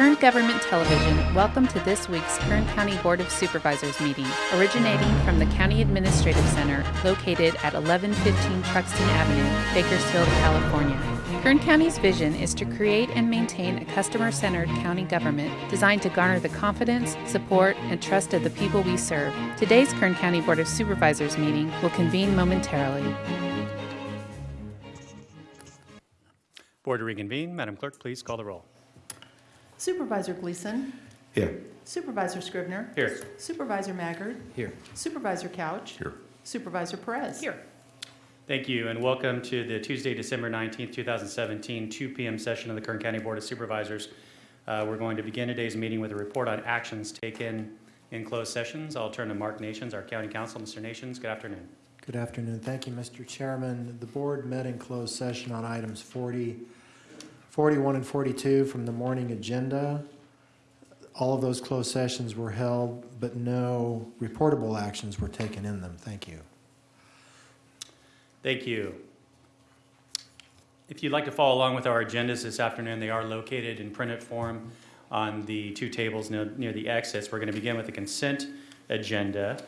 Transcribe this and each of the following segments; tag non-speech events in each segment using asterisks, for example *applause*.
Kern Government Television, welcome to this week's Kern County Board of Supervisors meeting, originating from the County Administrative Center located at 1115 Truxtun Avenue, Bakersfield, California. Kern County's vision is to create and maintain a customer centered county government designed to garner the confidence, support, and trust of the people we serve. Today's Kern County Board of Supervisors meeting will convene momentarily. Board to reconvene. Madam Clerk, please call the roll. Supervisor Gleason. Here. Supervisor Scribner. Here. Supervisor Maggard. Here. Supervisor Couch. Here. Supervisor Perez. Here. Thank you, and welcome to the Tuesday, December 19th, 2017, 2 p.m. session of the Kern County Board of Supervisors. Uh, We're going to begin today's meeting with a report on actions taken in closed sessions. I'll turn to Mark Nations, our county counsel. Mr. Nations, good afternoon. Good afternoon. Thank you, Mr. Chairman. The board met in closed session on items 40, 41 and 42 from the morning agenda. All of those closed sessions were held, but no reportable actions were taken in them. Thank you. Thank you. If you'd like to follow along with our agendas this afternoon, they are located in printed form on the two tables near near the exits. We're going to begin with the consent agenda.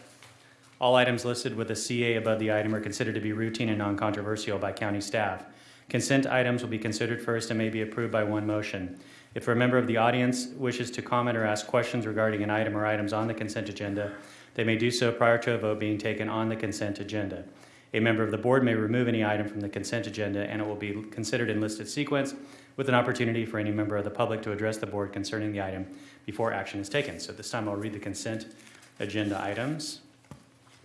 All items listed with a CA above the item are considered to be routine and non-controversial by county staff. Consent items will be considered first and may be approved by one motion. If a member of the audience wishes to comment or ask questions regarding an item or items on the consent agenda, they may do so prior to a vote being taken on the consent agenda. A member of the board may remove any item from the consent agenda and it will be considered in listed sequence with an opportunity for any member of the public to address the board concerning the item before action is taken. So this time, I'll read the consent agenda items.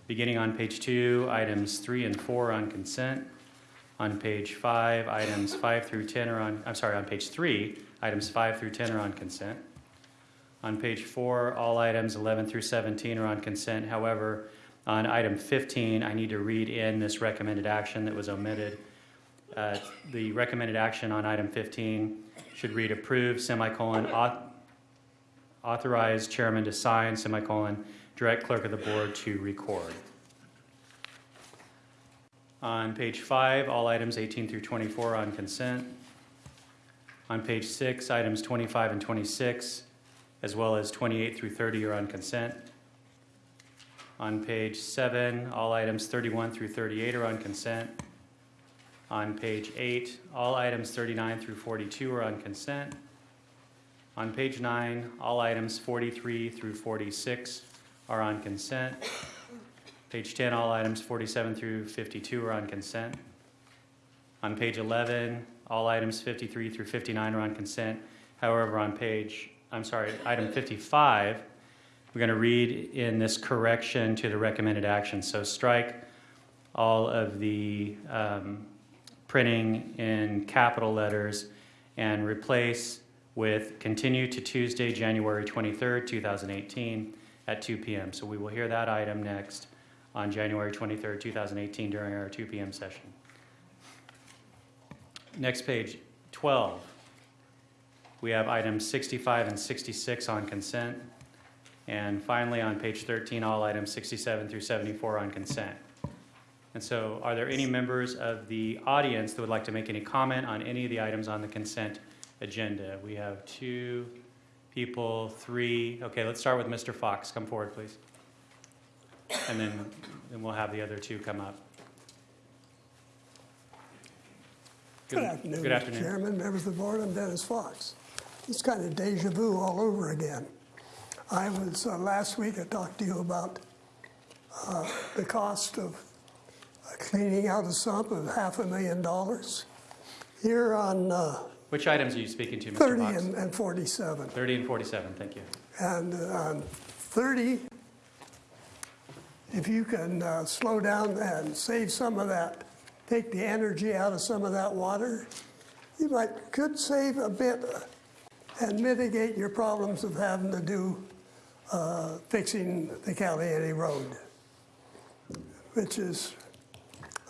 Beginning on page two, items three and four on consent. On page five, items five through 10 are on, I'm sorry, on page three, items five through 10 are on consent. On page four, all items 11 through 17 are on consent. However, on item 15, I need to read in this recommended action that was omitted. Uh, The recommended action on item 15 should read approve, semicolon, auth- authorize chairman to sign, semicolon, direct clerk of the board to record. On page five, all items 18 through 24 on consent. On page six, items 25 and 26, as well as 28 through 30 are on consent. On page seven, all items 31 through 38 are on consent. On page eight, all items 39 through 42 are on consent. On page nine, all items 43 through 46 are on consent. Page 10, all items 47 through 52 are on consent. On page 11, all items 53 through 59 are on consent. However, on page, I'm sorry, item 55, we're going to read in this correction to the recommended action. So strike all of the um, printing in capital letters and replace with continue to Tuesday, January 23rd, 2018 at 2 p.m. So we will hear that item next on January 23rd, 2018 during our 2 p.m. session. Next page, 12. We have items 65 and 66 on consent. And finally, on page 13, all items 67 through 74 on consent. And so are there any members of the audience that would like to make any comment on any of the items on the consent agenda? We have two people, three. Okay, let's start with Mr. Fox. Come forward, please. And then, then we'll have the other two come up. Good afternoon, Good afternoon. Chairman, members of the board, I'm Dennis Fox. It's kind of deja vu all over again. I was, uh, last week I talked to you about uh, the cost of uh, cleaning out a sump of half a million dollars. Here on uh, Which items are you speaking to, Mr. 30 Fox? and and 47. 30 and 47, thank you. And uh, on 30, if you can uh, slow down and save some of that, take the energy out of some of that water, you might, could save a bit uh, and mitigate your problems of having to do uh, fixing the Caliente Road, which is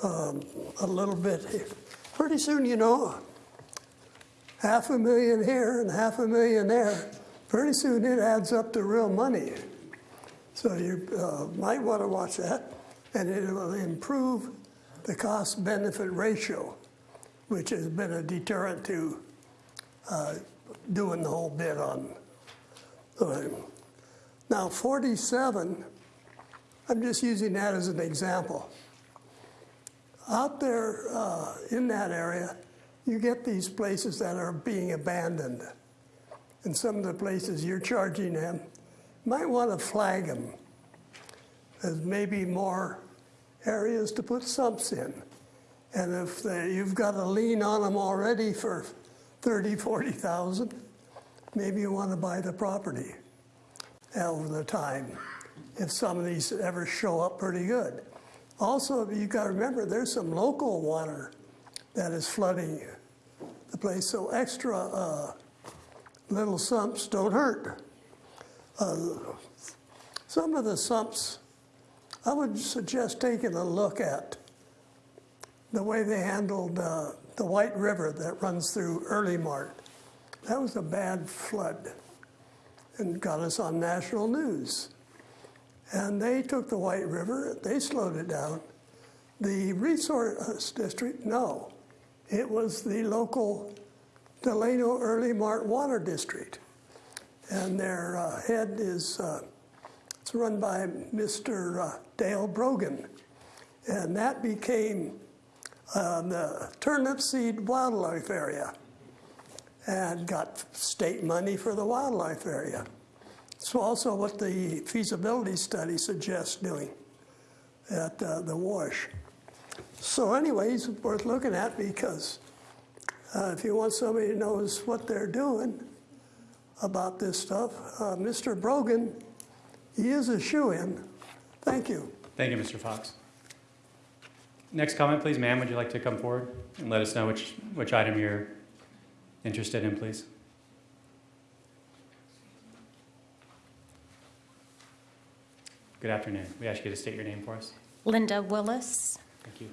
um, a little bit, pretty soon, you know, half a million here and half a million there, pretty soon it adds up to real money. So you uh, might want to watch that, and it will improve the cost benefit ratio, which has been a deterrent to uh, doing the whole bit on. Now, 47, I'm just using that as an example. Out there uh, in that area, you get these places that are being abandoned. And some of the places you're charging them, might want to flag them as maybe more areas to put sumps in. And if they, you've got a lien on them already for 30, 40,000, maybe you want to buy the property over the time if some of these ever show up pretty good. Also, you've got to remember there's some local water that is flooding the place, so extra uh, little sumps don't hurt. Uh, some of the sumps, I would suggest taking a look at the way they handled uh, the White River that runs through Earlimart. That was a bad flood and got us on national news. And they took the White River, they slowed it down. The resource district, no. It was the local Delano Earlimart Water District. And their uh, head is, uh, it's run by Mr. Uh, Dale Brogan. And that became uh, the Turnipseed wildlife area and got state money for the wildlife area. It's also what the feasibility study suggests doing at uh, the wash. So anyways, it's worth looking at because uh, if you want somebody who knows what they're doing about this stuff, uh, Mr. Brogan, he is a shoe-in. Thank you. Thank you, Mr. Fox. Next comment, please. Ma'am, would you like to come forward and let us know which, which item you're interested in, please? Good afternoon. We ask you to state your name for us. Linda Willis. Thank you.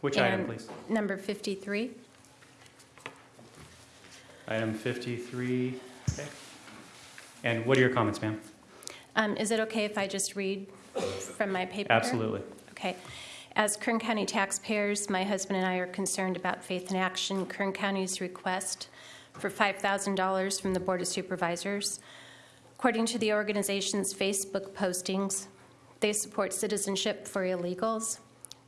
Which item, please? Number 53. Item 53. Okay. And what are your comments, ma'am? Um, Is it okay if I just read from my paper? Absolutely. Okay. As Kern County taxpayers, my husband and I are concerned about Faith in Action, Kern County's request for $5,000 from the Board of Supervisors. According to the organization's Facebook postings, they support citizenship for illegals,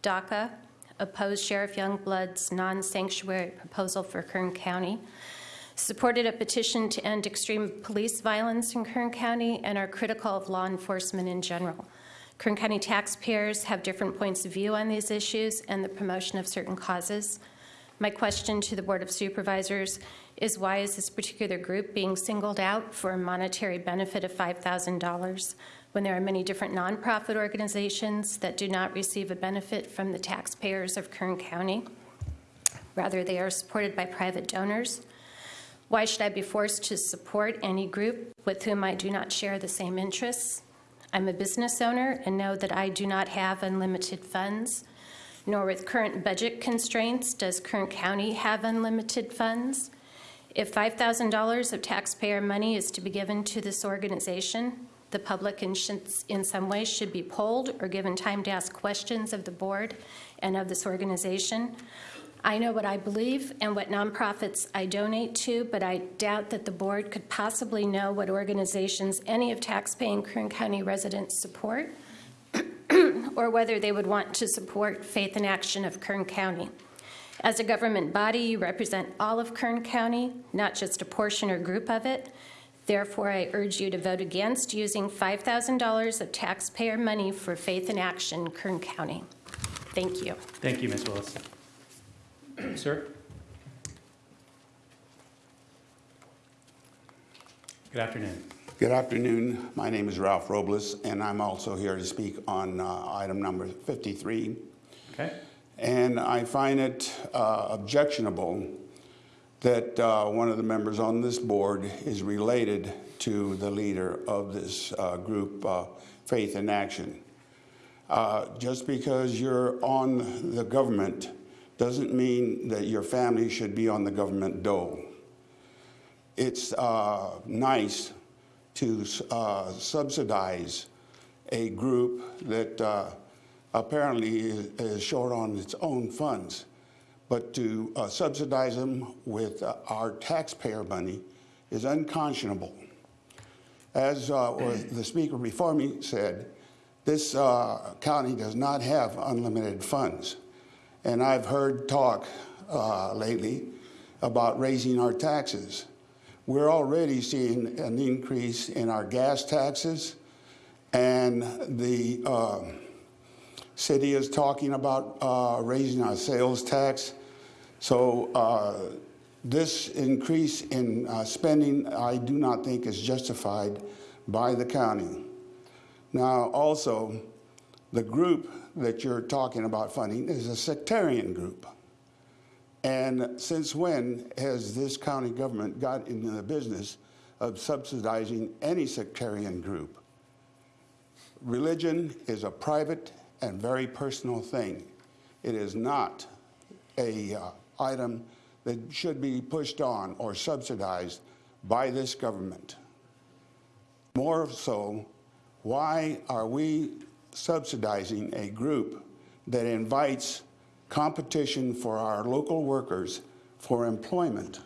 DACA, oppose Sheriff Youngblood's non-sanctuary proposal for Kern County, supported a petition to end extreme police violence in Kern County, and are critical of law enforcement in general. Kern County taxpayers have different points of view on these issues and the promotion of certain causes. My question to the Board of Supervisors is why is this particular group being singled out for a monetary benefit of $5,000 when there are many different nonprofit organizations that do not receive a benefit from the taxpayers of Kern County? Rather, they are supported by private donors. Why should I be forced to support any group with whom I do not share the same interests? I'm a business owner and know that I do not have unlimited funds, nor with current budget constraints does Kern County have unlimited funds. If $5,000 of taxpayer money is to be given to this organization, the public in, in some way should be polled or given time to ask questions of the board and of this organization. I know what I believe and what nonprofits I donate to, but I doubt that the board could possibly know what organizations any of taxpaying Kern County residents support *clears throat* or whether they would want to support Faith in Action of Kern County. As a government body, you represent all of Kern County, not just a portion or group of it. Therefore, I urge you to vote against using $5,000 of taxpayer money for Faith in Action Kern County. Thank you. Thank you, Ms. Willis. Sir? Good afternoon. Good afternoon. My name is Ralph Robles, and I'm also here to speak on uh, item number 53. Okay. And I find it uh, objectionable that uh, one of the members on this board is related to the leader of this uh, group, uh, Faith in Action. Uh, just because you're on the government doesn't mean that your family should be on the government dole. It's uh, nice to uh, subsidize a group that uh, apparently is, is short on its own funds. but to uh, subsidize them with uh, our taxpayer money is unconscionable. As uh, *clears throat* the speaker before me said, this uh, county does not have unlimited funds. And I've heard talk uh, lately about raising our taxes. We're already seeing an increase in our gas taxes, and the uh, city is talking about uh, raising our sales tax. So uh, this increase in uh, spending, I do not think is justified by the county. Now, also, the group that you're talking about funding is a sectarian group. And since when has this county government got into the business of subsidizing any sectarian group? Religion is a private and very personal thing. It is not a uh, item that should be pushed on or subsidized by this government. More so, why are we subsidizing a group that invites competition for our local workers for employment?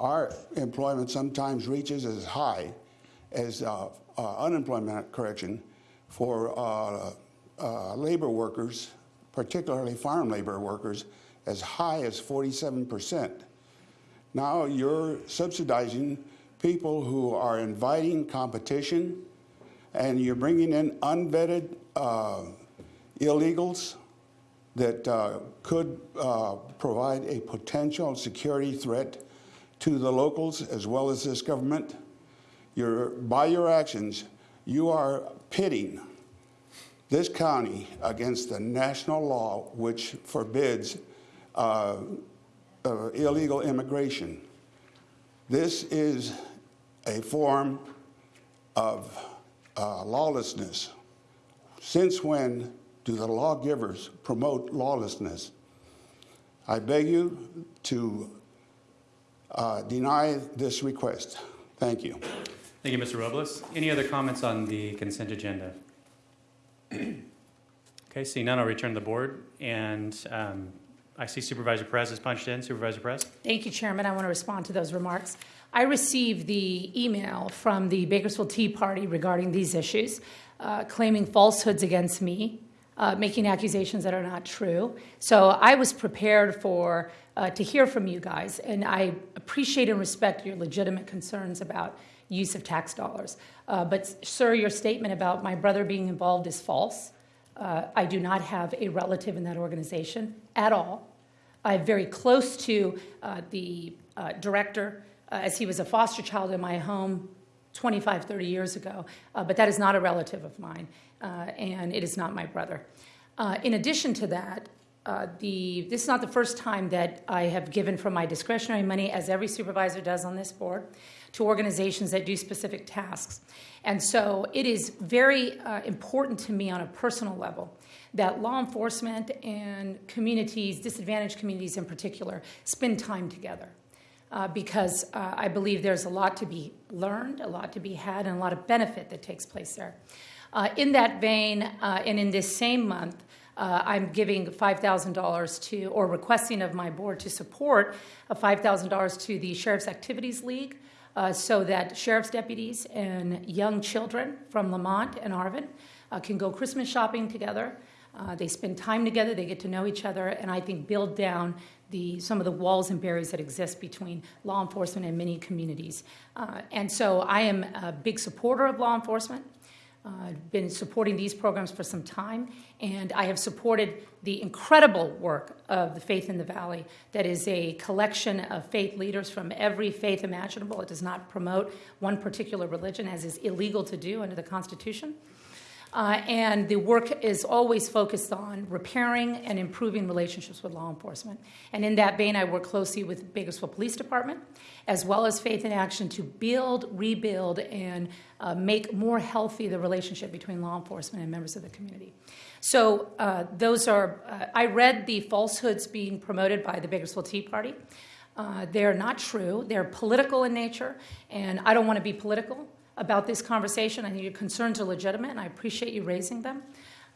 Our employment sometimes reaches as high as uh, uh, unemployment correction for uh, uh, labor workers, particularly farm labor workers, as high as 47%. Now you're subsidizing people who are inviting competition and you're bringing in unvetted uh, illegals that uh, could uh, provide a potential security threat to the locals as well as this government. You're, by your actions, you are pitting this county against the national law which forbids uh, uh, illegal immigration. This is a form of uh, lawlessness. Since when do the lawgivers promote lawlessness? I beg you to uh, deny this request. Thank you. Thank you, Mr. Robles. Any other comments on the consent agenda? *clears throat* Okay, seeing none, I'll return to the board. And um, I see Supervisor Perez is punched in. Supervisor Perez? Thank you, Chairman. I want to respond to those remarks. I received the email from the Bakersfield Tea Party regarding these issues, uh, claiming falsehoods against me, uh, making accusations that are not true. So I was prepared for uh, to hear from you guys, and I appreciate and respect your legitimate concerns about use of tax dollars. Uh, but, sir, your statement about my brother being involved is false. Uh, I do not have a relative in that organization at all. I'm very close to uh, the director, uh, as he was a foster child in my home 25, 30 years ago, uh, but that is not a relative of mine, uh, and it is not my brother. Uh, in addition to that, uh, the, this is not the first time that I have given from my discretionary money, as every supervisor does on this board, to organizations that do specific tasks. And so it is very uh, important to me on a personal level that law enforcement and communities, disadvantaged communities in particular, spend time together. Uh, because uh, I believe there's a lot to be learned, a lot to be had, and a lot of benefit that takes place there. Uh, in that vein, uh, and in this same month, uh, I'm giving $5,000 to, or requesting of my board to support $5,000 to the Sheriff's Activities League uh, so that sheriff's deputies and young children from Lamont and Arvin can go Christmas shopping together. Uh, they spend time together, they get to know each other, and I think build down the, some of the walls and barriers that exist between law enforcement and many communities. Uh, and so I am a big supporter of law enforcement. I've uh, been supporting these programs for some time, and I have supported the incredible work of the Faith in the Valley, that is a collection of faith leaders from every faith imaginable. It does not promote one particular religion, as is illegal to do under the Constitution. Uh, and the work is always focused on repairing and improving relationships with law enforcement. And in that vein, I work closely with Bakersfield Police Department, as well as Faith in Action, to build, rebuild, and uh, make more healthy the relationship between law enforcement and members of the community. So uh, those are, uh, I read the falsehoods being promoted by the Bakersfield Tea Party. Uh, they're not true. They're political in nature, and I don't want to be political about this conversation. I think your concerns are legitimate, and I appreciate you raising them.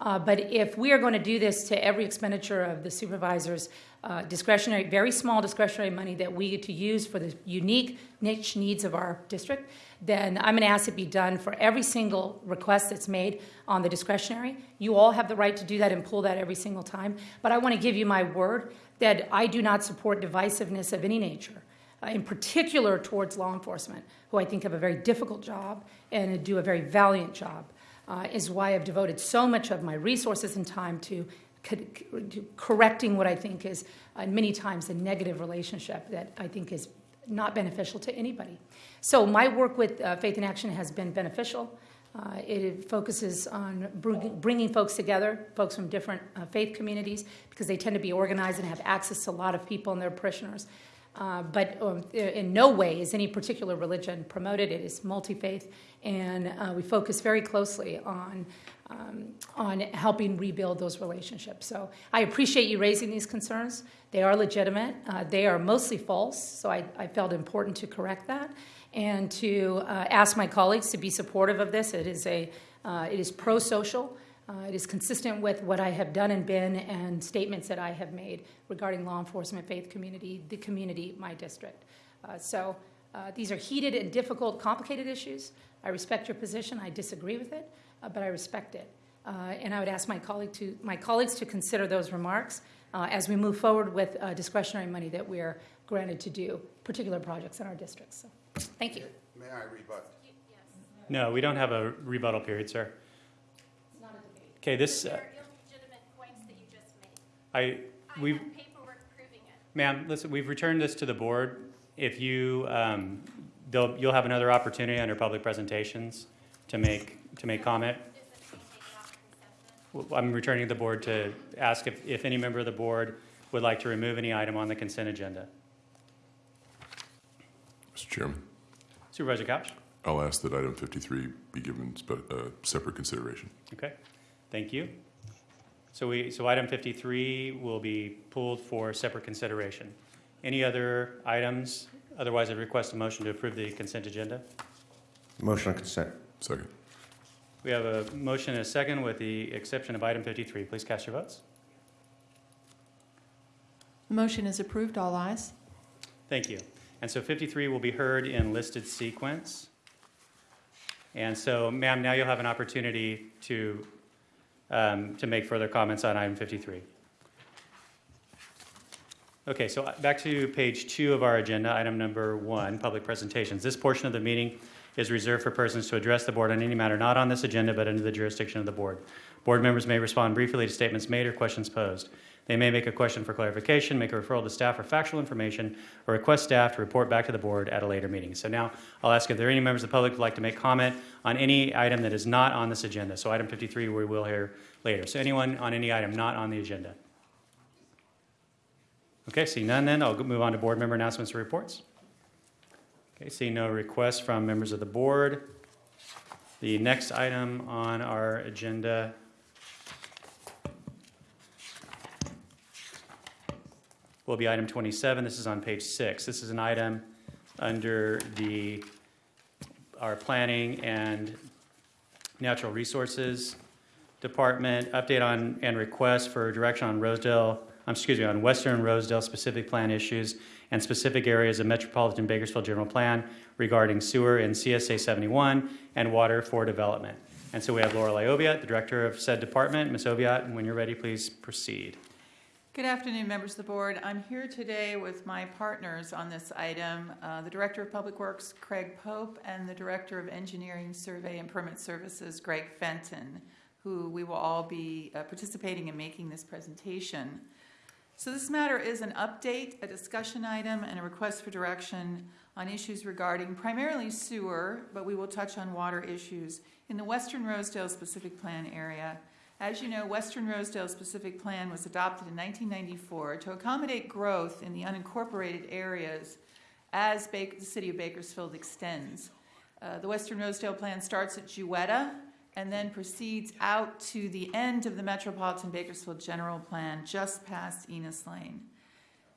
Uh, But if we are going to do this to every expenditure of the supervisor's uh, discretionary, very small discretionary money that we get to use for the unique niche needs of our district, then I'm going to ask it be done for every single request that's made on the discretionary. You all have the right to do that and pull that every single time. But I want to give you my word that I do not support divisiveness of any nature uh, in particular towards law enforcement, who I think have a very difficult job and do a very valiant job, uh, is why I've devoted so much of my resources and time to correcting what I think is uh, many times a negative relationship that I think is not beneficial to anybody. So my work with uh, Faith in Action has been beneficial. Uh, it focuses on bringing folks together, folks from different uh, faith communities, because they tend to be organized and have access to a lot of people and their parishioners. Uh, but um, in no way is any particular religion promoted. It is multi faith, and uh, we focus very closely on. Um, on helping rebuild those relationships. So I appreciate you raising these concerns. They are legitimate. Uh, they are mostly false, so I, I, felt important to correct that and to uh, ask my colleagues to be supportive of this. It is a uh, it is pro-social. Uh, it is consistent with what I have done and been and statements that I have made regarding law enforcement, faith community, the community, my district. Uh, so uh, these are heated and difficult, complicated issues. I respect your position. I disagree with it, uh, but I respect it. Uh, and I would ask my, colleague to, my colleagues to consider those remarks uh, as we move forward with discretionary money that we are granted to do particular projects in our districts. So, thank you. May I rebut? No, we don't have a rebuttal period, sir. Okay, this, uh, illegitimate points that you just made. I, we've, have paperwork proving it. ma'am, listen, we've returned this to the board. If you, um, they'll, you'll have another opportunity under public presentations to make, to make comment. Is it being taken off consent then? Well, I'm returning the board to ask if, if any member of the board would like to remove any item on the consent agenda. Mr. Chairman, Supervisor Couch? I'll ask that item 53 be given spe- uh, separate consideration. Okay, thank you. So we, so item 53 will be pulled for separate consideration. Any other items? Otherwise, I'd request a motion to approve the consent agenda. Motion on consent. Second. We have a motion and a second with the exception of item 53. Please cast your votes. The motion is approved, all ayes. Thank you. And so 53 will be heard in listed sequence. And so, ma'am, now you'll have an opportunity to, um, to make further comments on item 53. Okay, so uh, back to page two of our agenda, item number one, public presentations. This portion of the meeting is reserved for persons to address the board on any matter not on this agenda but under the jurisdiction of the board. Board members may respond briefly to statements made or questions posed. They may make a question for clarification, make a referral to staff for factual information, or request staff to report back to the board at a later meeting. So now I'll ask if there are any members of the public who'd like to make comment on any item that is not on this agenda. So item 53 we will hear later. So anyone on any item not on the agenda? Okay, seeing none then, I'll move on to board member announcements and reports. Okay, seeing no requests from members of the board. The next item on our agenda will be item 27. This is on page six. This is an item under the, our planning and natural resources department, update on and request for direction on Rosedale, um, excuse me, on Western Rosedale specific plan issues and specific areas of Metropolitan Bakersfield General Plan regarding sewer in CSA 71 and water for development. And so we have Lorelei Oviatt, the director of said department. Ms. Oviatt, and when you're ready, please proceed. Good afternoon, members of the board. I'm here today with my partners on this item, uh, the Director of Public Works, Craig Pope, and the Director of Engineering, Survey, and Permit Services, Greg Fenton, who we will all be uh, participating in making this presentation. So this matter is an update, a discussion item, and a request for direction on issues regarding primarily sewer, but we will touch on water issues in the Western Rosedale Specific Plan area as you know, Western Rosedale Specific Plan was adopted in 1994 to accommodate growth in the unincorporated areas as the city of Bakersfield extends. Uh, the Western Rosedale Plan starts at Jewetta and then proceeds out to the end of the Metropolitan Bakersfield General Plan just past Enos Lane.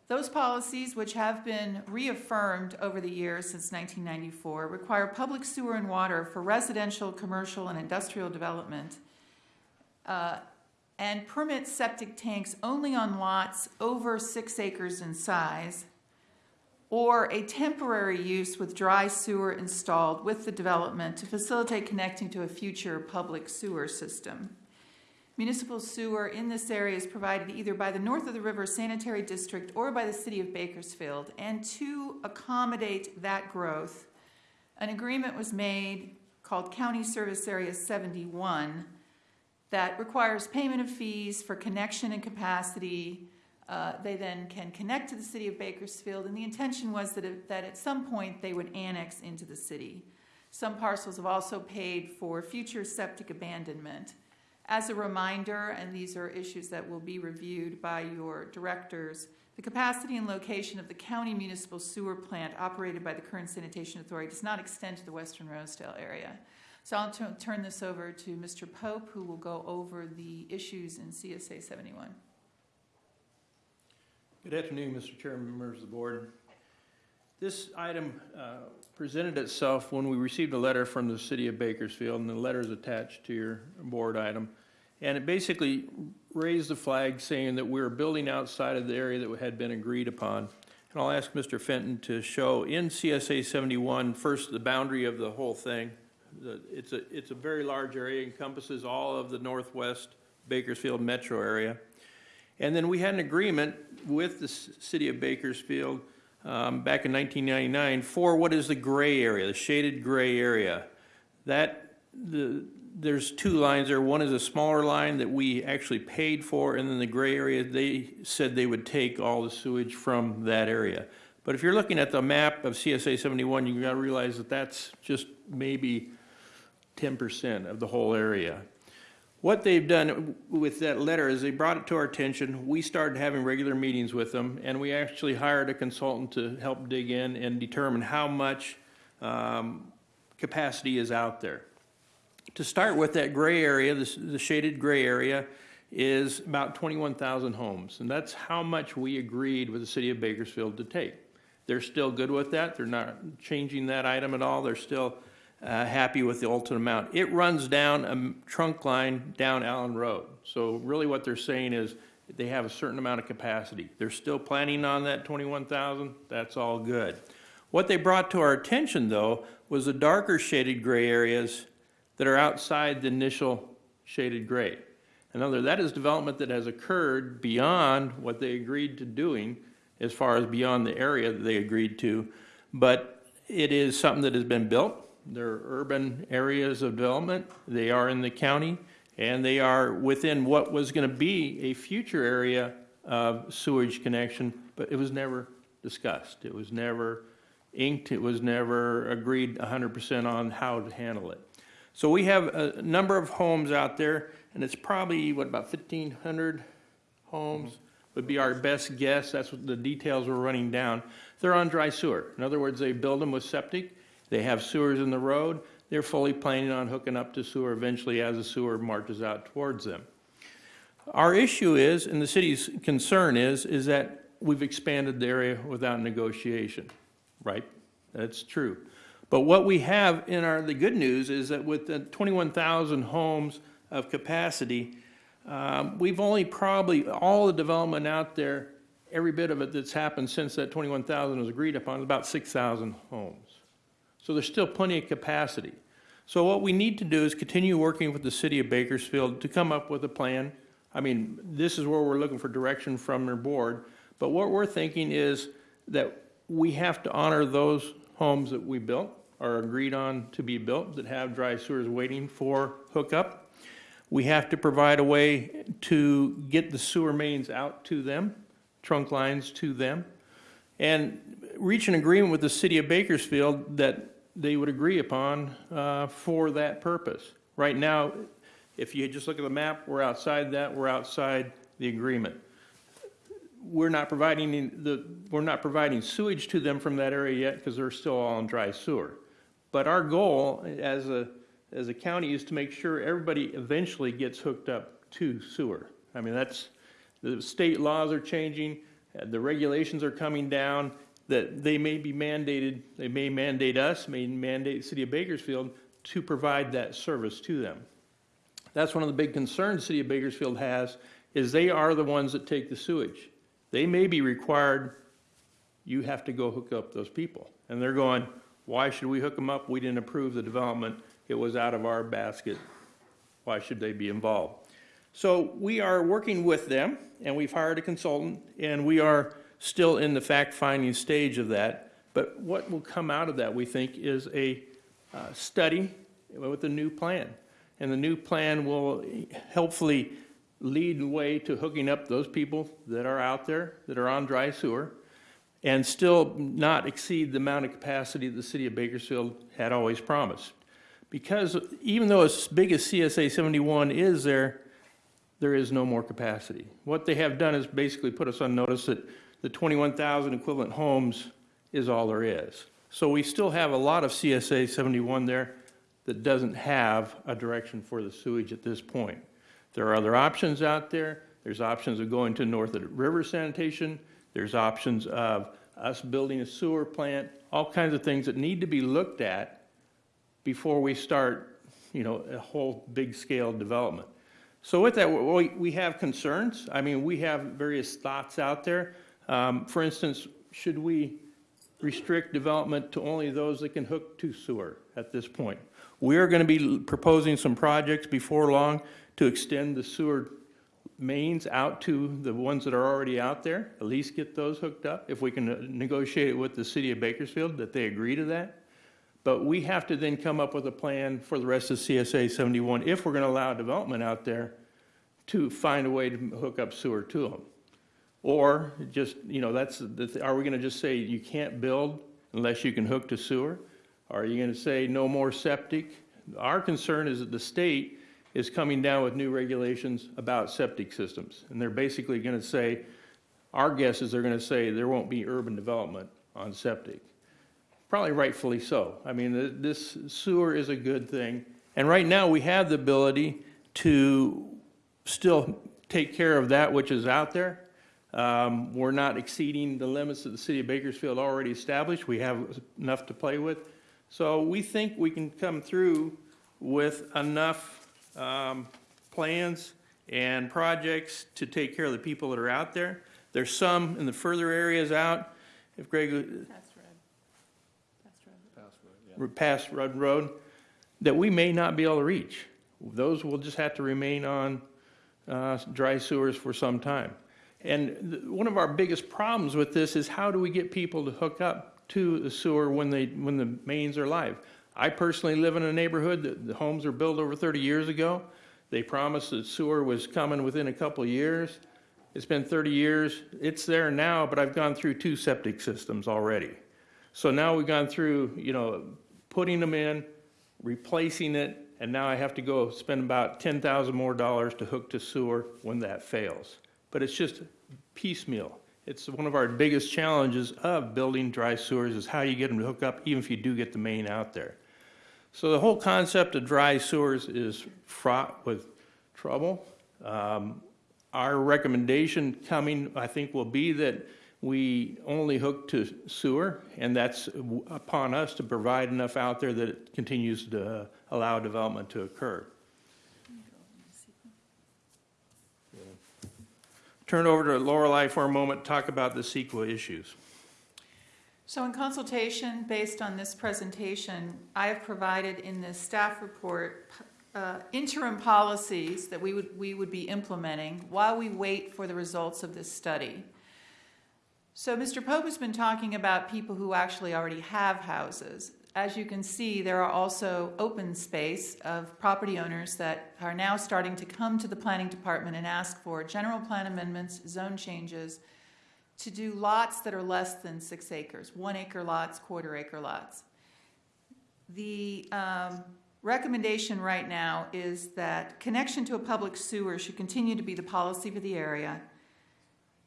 Those policies, which have been reaffirmed over the years since 1994, require public sewer and water for residential, commercial, and industrial development uh, and permit septic tanks only on lots over six acres in size, or a temporary use with dry sewer installed with the development to facilitate connecting to a future public sewer system. Municipal sewer in this area is provided either by the North of the River Sanitary District or by the City of Bakersfield. And to accommodate that growth, an agreement was made called County Service Area 71 that requires payment of fees for connection and capacity. Uh, They then can connect to the City of Bakersfield, and the intention was that, it- that at some point they would annex into the city. Some parcels have also paid for future septic abandonment. As a reminder, and these are issues that will be reviewed by your directors, the capacity and location of the county municipal sewer plant operated by the Kern Sanitation Authority does not extend to the western Rosedale area. So I'll turn this over to Mr. Pope, who will go over the issues in CSA 71. Good afternoon, Mr. Chairman, members of the board. This item uh, presented itself when we received a letter from the city of Bakersfield, and the letter is attached to your board item. And it basically raised the flag saying that we were building outside of the area that had been agreed upon. And I'll ask Mr. Fenton to show in CSA 71, first, the boundary of the whole thing. It's a, it's a very large area, encompasses all of the northwest Bakersfield metro area. And then we had an agreement with the city of Bakersfield um, back in 1999 for what is the gray area, the shaded gray area. That, the, there's two lines there. One is a smaller line that we actually paid for, and then the gray area, they said they would take all the sewage from that area. But if you're looking at the map of CSA 71, you've gotta realize that that's just maybe 10% of the whole area. What they've done with that letter is they brought it to our attention. We started having regular meetings with them, and we actually hired a consultant to help dig in and determine how much um, capacity is out there. To start with, that gray area, this- the shaded gray area, is about 21,000 homes, and that's how much we agreed with the city of Bakersfield to take. They're still good with that. They're not changing that item at all. They're still uh, happy with the ultimate amount. It runs down a trunk line down Allen Road. So really what they're saying is they have a certain amount of capacity. They're still planning on that 21,000. That's all good. What they brought to our attention, though, was the darker shaded gray areas that are outside the initial shaded gray. In other words, that is development that has occurred beyond what they agreed to doing, as far as beyond the area that they agreed to. But it is something that has been built. They're urban areas of development. They are in the county, and they are within what was going to be a future area of sewage connection, but it was never discussed. It was never inked. It was never agreed 100% on how to handle it. So we have a number of homes out there, and it's probably, what, about 1,500 homes would be our best guess. That's what the details we're running down. They're on dry sewer. In other words, they build them with septic. They have sewers in the road. They're fully planning on hooking up to sewer eventually as the sewer marches out towards them. Our issue is, and the city's concern is, is that we've expanded the area without negotiation, right? That's true. But what we have in our, the good news is that with the 21,000 homes of capacity, um, we've only probably, all the development out there, every bit of it that's happened since that 21,000 was agreed upon, is about 6,000 homes. So there's still plenty of capacity. So what we need to do is continue working with the city of Bakersfield to come up with a plan. I mean, this is where we're looking for direction from their board. But what we're thinking is that we have to honor those homes that we built, or agreed on to be built, that have dry sewers waiting for hookup. We have to provide a way to get the sewer mains out to them, trunk lines to them, and reach an agreement with the city of Bakersfield that they would agree upon uh, for that purpose. Right now, if you just look at the map, we're outside that, we're outside the agreement. We're not providing the, we're not providing sewage to them from that area yet because they're still all in dry sewer. But our goal as a, as a county is to make sure everybody eventually gets hooked up to sewer. I mean, that's, the state laws are changing, uh, the regulations are coming down, that they may be mandated, they may mandate us, may mandate the city of Bakersfield to provide that service to them. That's one of the big concerns the city of Bakersfield has, is they are the ones that take the sewage. They may be required, you have to go hook up those people. And they're going, why should we hook them up? We didn't approve the development. It was out of our basket. Why should they be involved? So we are working with them, and we've hired a consultant, and we are still in the fact-finding stage of that. But what will come out of that, we think, is a uh, study with a new plan. And the new plan will hopefully lead the way to hooking up those people that are out there, that are on dry sewer, and still not exceed the amount of capacity the city of Bakersfield had always promised. Because even though as big as CSA 71 is there, there is no more capacity. What they have done is basically put us on notice that the 21,000 equivalent homes is all there is. So we still have a lot of CSA 71 there that doesn't have a direction for the sewage at this point. There are other options out there. There's options of going to north river sanitation. There's options of us building a sewer plant, all kinds of things that need to be looked at before we start, you know, a whole big scale development. So with that, we, we have concerns. I mean, we have various thoughts out there. Um, for instance, should we restrict development to only those that can hook to sewer at this point? We're going to be proposing some projects before long to extend the sewer mains out to the ones that are already out there, at least get those hooked up. If we can negotiate it with the city of Bakersfield, that they agree to that. But we have to then come up with a plan for the rest of CSA 71, if we're going to allow development out there, to find a way to hook up sewer to them. Or just, you know, that's, the- are we going to just say you can't build unless you can hook to sewer? Are you going to say no more septic? Our concern is that the state is coming down with new regulations about septic systems. And they're basically going to say, our guess is they're going to say there won't be urban development on septic. Probably rightfully so. I mean, th- this sewer is a good thing. And right now, we have the ability to still take care of that which is out there. Um, We're not exceeding the limits that the city of Bakersfield already established. We have enough to play with. So we think we can come through with enough um, plans and projects to take care of the people that are out there. There's some in the further areas out. If Greg, That's red. That's red. past Rudd Road that we may not be able to reach. Those will just have to remain on uh, dry sewers for some time. And one of our biggest problems with this is how do we get people to hook up to the sewer when they, when the mains are live? I personally live in a neighborhood that the homes were built over 30 years ago. They promised that sewer was coming within a couple years. It's been 30 years. It's there now, but I've gone through two septic systems already. So now we've gone through, you know, putting them in, replacing it, and now I have to go spend about ten thousand more dollars to hook to sewer when that fails. But it's just piecemeal. It's one of our biggest challenges of building dry sewers is how you get them to hook up, even if you do get the main out there. So the whole concept of dry sewers is fraught with trouble. Um, Our recommendation coming, I think, will be that we only hook to sewer, and that's upon us to provide enough out there that it continues to allow development to occur. Turn over to Lorelei for a moment, to talk about the CEQA issues. So in consultation, based on this presentation, I have provided in this staff report uh, interim policies that we would, we would be implementing while we wait for the results of this study. So Mr. Pope has been talking about people who actually already have houses. As you can see, there are also open space of property owners that are now starting to come to the planning department and ask for general plan amendments, zone changes, to do lots that are less than six acres, one acre lots, quarter acre lots. The um, recommendation right now is that connection to a public sewer should continue to be the policy for the area,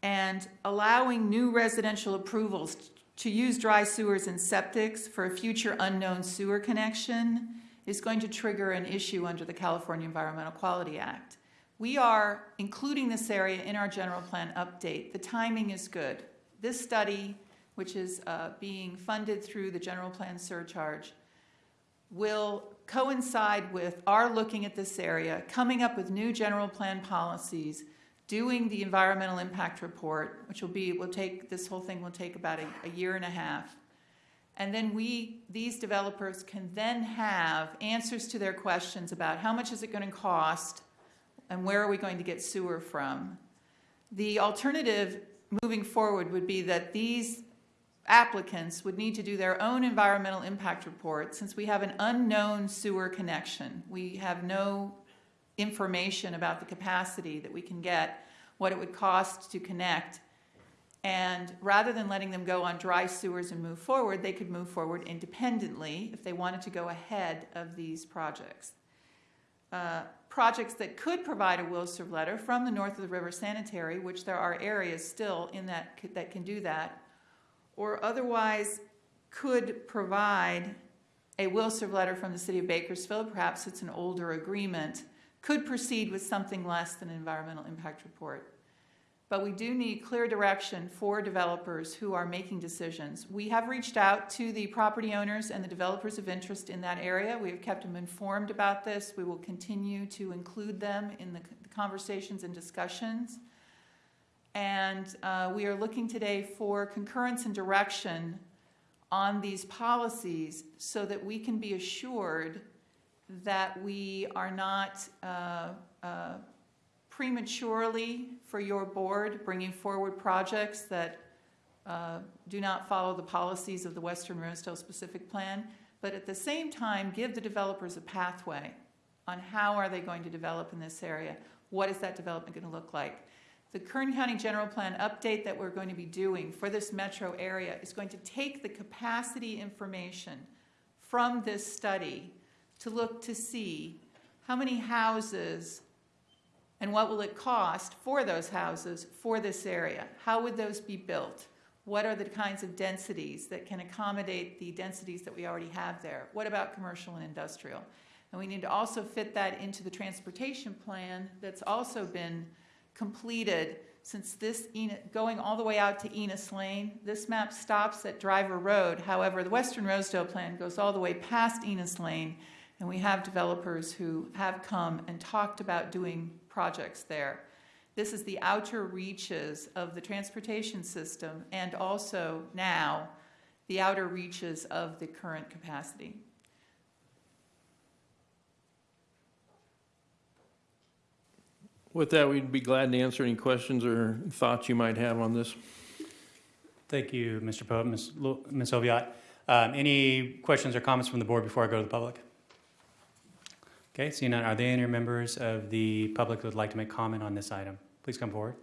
and allowing new residential approvals to use dry sewers and septics for a future unknown sewer connection is going to trigger an issue under the California Environmental Quality Act. We are including this area in our general plan update. The timing is good. This study, which is uh, being funded through the general plan surcharge, will coincide with our looking at this area, coming up with new general plan policies, doing the environmental impact report, which will be, will take, this whole thing will take about a, a year and a half. And then we, these developers can then have answers to their questions about how much is it going to cost and where are we going to get sewer from. The alternative moving forward would be that these applicants would need to do their own environmental impact report since we have an unknown sewer connection. We have no information about the capacity that we can get, what it would cost to connect. And rather than letting them go on dry sewers and move forward, they could move forward independently if they wanted to go ahead of these projects. Uh, projects that could provide a will serve letter from the north of the river sanitary, which there are areas still in that that can do that, or otherwise could provide a will serve letter from the city of Bakersfield, perhaps it's an older agreement, could proceed with something less than an environmental impact report. But we do need clear direction for developers who are making decisions. We have reached out to the property owners and the developers of interest in that area. We have kept them informed about this. We will continue to include them in the conversations and discussions. And uh, we are looking today for concurrence and direction on these policies so that we can be assured that we are not uh, uh, prematurely for your board bringing forward projects that uh, do not follow the policies of the Western Rosedale specific plan, but at the same time give the developers a pathway on how are they going to develop in this area. What is that development going to look like? The Kern County General Plan update that we're going to be doing for this metro area is going to take the capacity information from this study to look to see how many houses and what will it cost for those houses for this area? How would those be built? What are the kinds of densities that can accommodate the densities that we already have there? What about commercial and industrial? And we need to also fit that into the transportation plan that's also been completed since this, going all the way out to Enos Lane, this map stops at Driver Road. However, the Western Rosedale plan goes all the way past Enos Lane, and we have developers who have come and talked about doing projects there. This is the outer reaches of the transportation system and also now the outer reaches of the current capacity. With that, we'd be glad to answer any questions or thoughts you might have on this. Thank you, Mr. Pope, Ms. Lu- Ms. Oviatt. Um, Any questions or comments from the board before I go to the public? Okay, seeing none, are there any members of the public who would like to make comment on this item? Please come forward.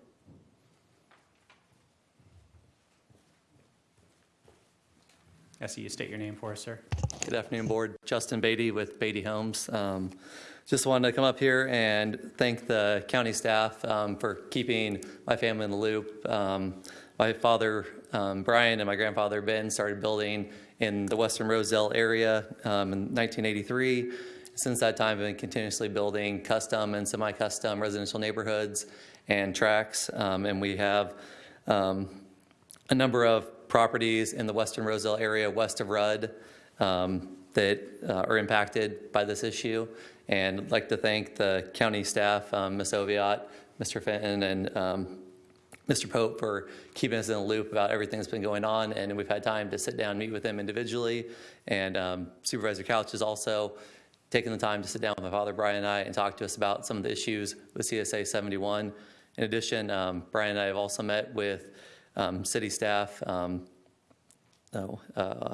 See you state your name for us, sir. Good afternoon, Board. Justin Beatty with Beatty Homes. Um, Just wanted to come up here and thank the county staff um, for keeping my family in the loop. Um, My father, um, Brian, and my grandfather, Ben, started building in the Western Rosedale area um, in 1983. Since that time, I've been continuously building custom and semi-custom residential neighborhoods and tracks. Um, And we have um, a number of properties in the Western Rosedale area west of Rudd um, that uh, are impacted by this issue. And I'd like to thank the county staff, um, Ms. Oviatt, Mr. Fenton, and um, Mr. Pope for keeping us in the loop about everything that's been going on. And we've had time to sit down meet with them individually. And um, Supervisor Couch has also taken the time to sit down with my father, Brian, and I, and talk to us about some of the issues with CSA 71. In addition, um, Brian and I have also met with um, city staff, um, no, uh,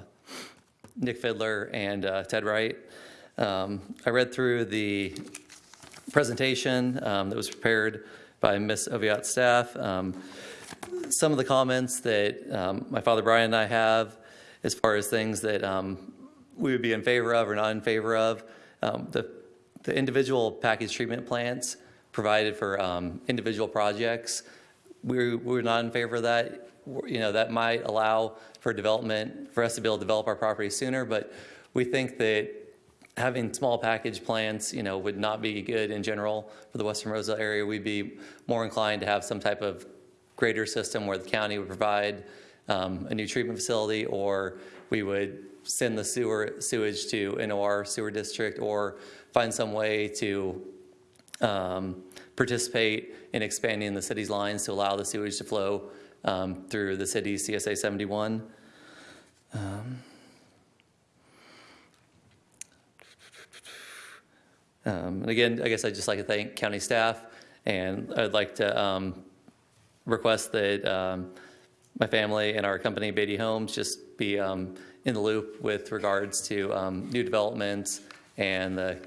Nick Fidler and uh, Ted Wright. Um, I read through the presentation um, that was prepared by Ms. Oviatt's staff. Um, some of the comments that my father Brian and I have as far as things that we would be in favor of or not in favor of. Um, the, the individual package treatment plants provided for um, individual projects, we, we're not in favor of that. You know, that might allow for development, for us to be able to develop our property sooner, but we think that having small package plants, you know, would not be good in general for the Western Rosedale area. We'd be more inclined to have some type of greater system where the county would provide um, a new treatment facility, or we would send the sewer sewage to NOR sewer district, or find some way to um, participate in expanding the city's lines to allow the sewage to flow um, through the city's CSA 71. Um, Um, and again, I guess I'd just like to thank county staff, and I'd like to um, request that um, my family and our company, Beatty Homes, just be um, in the loop with regards to um, new developments and the,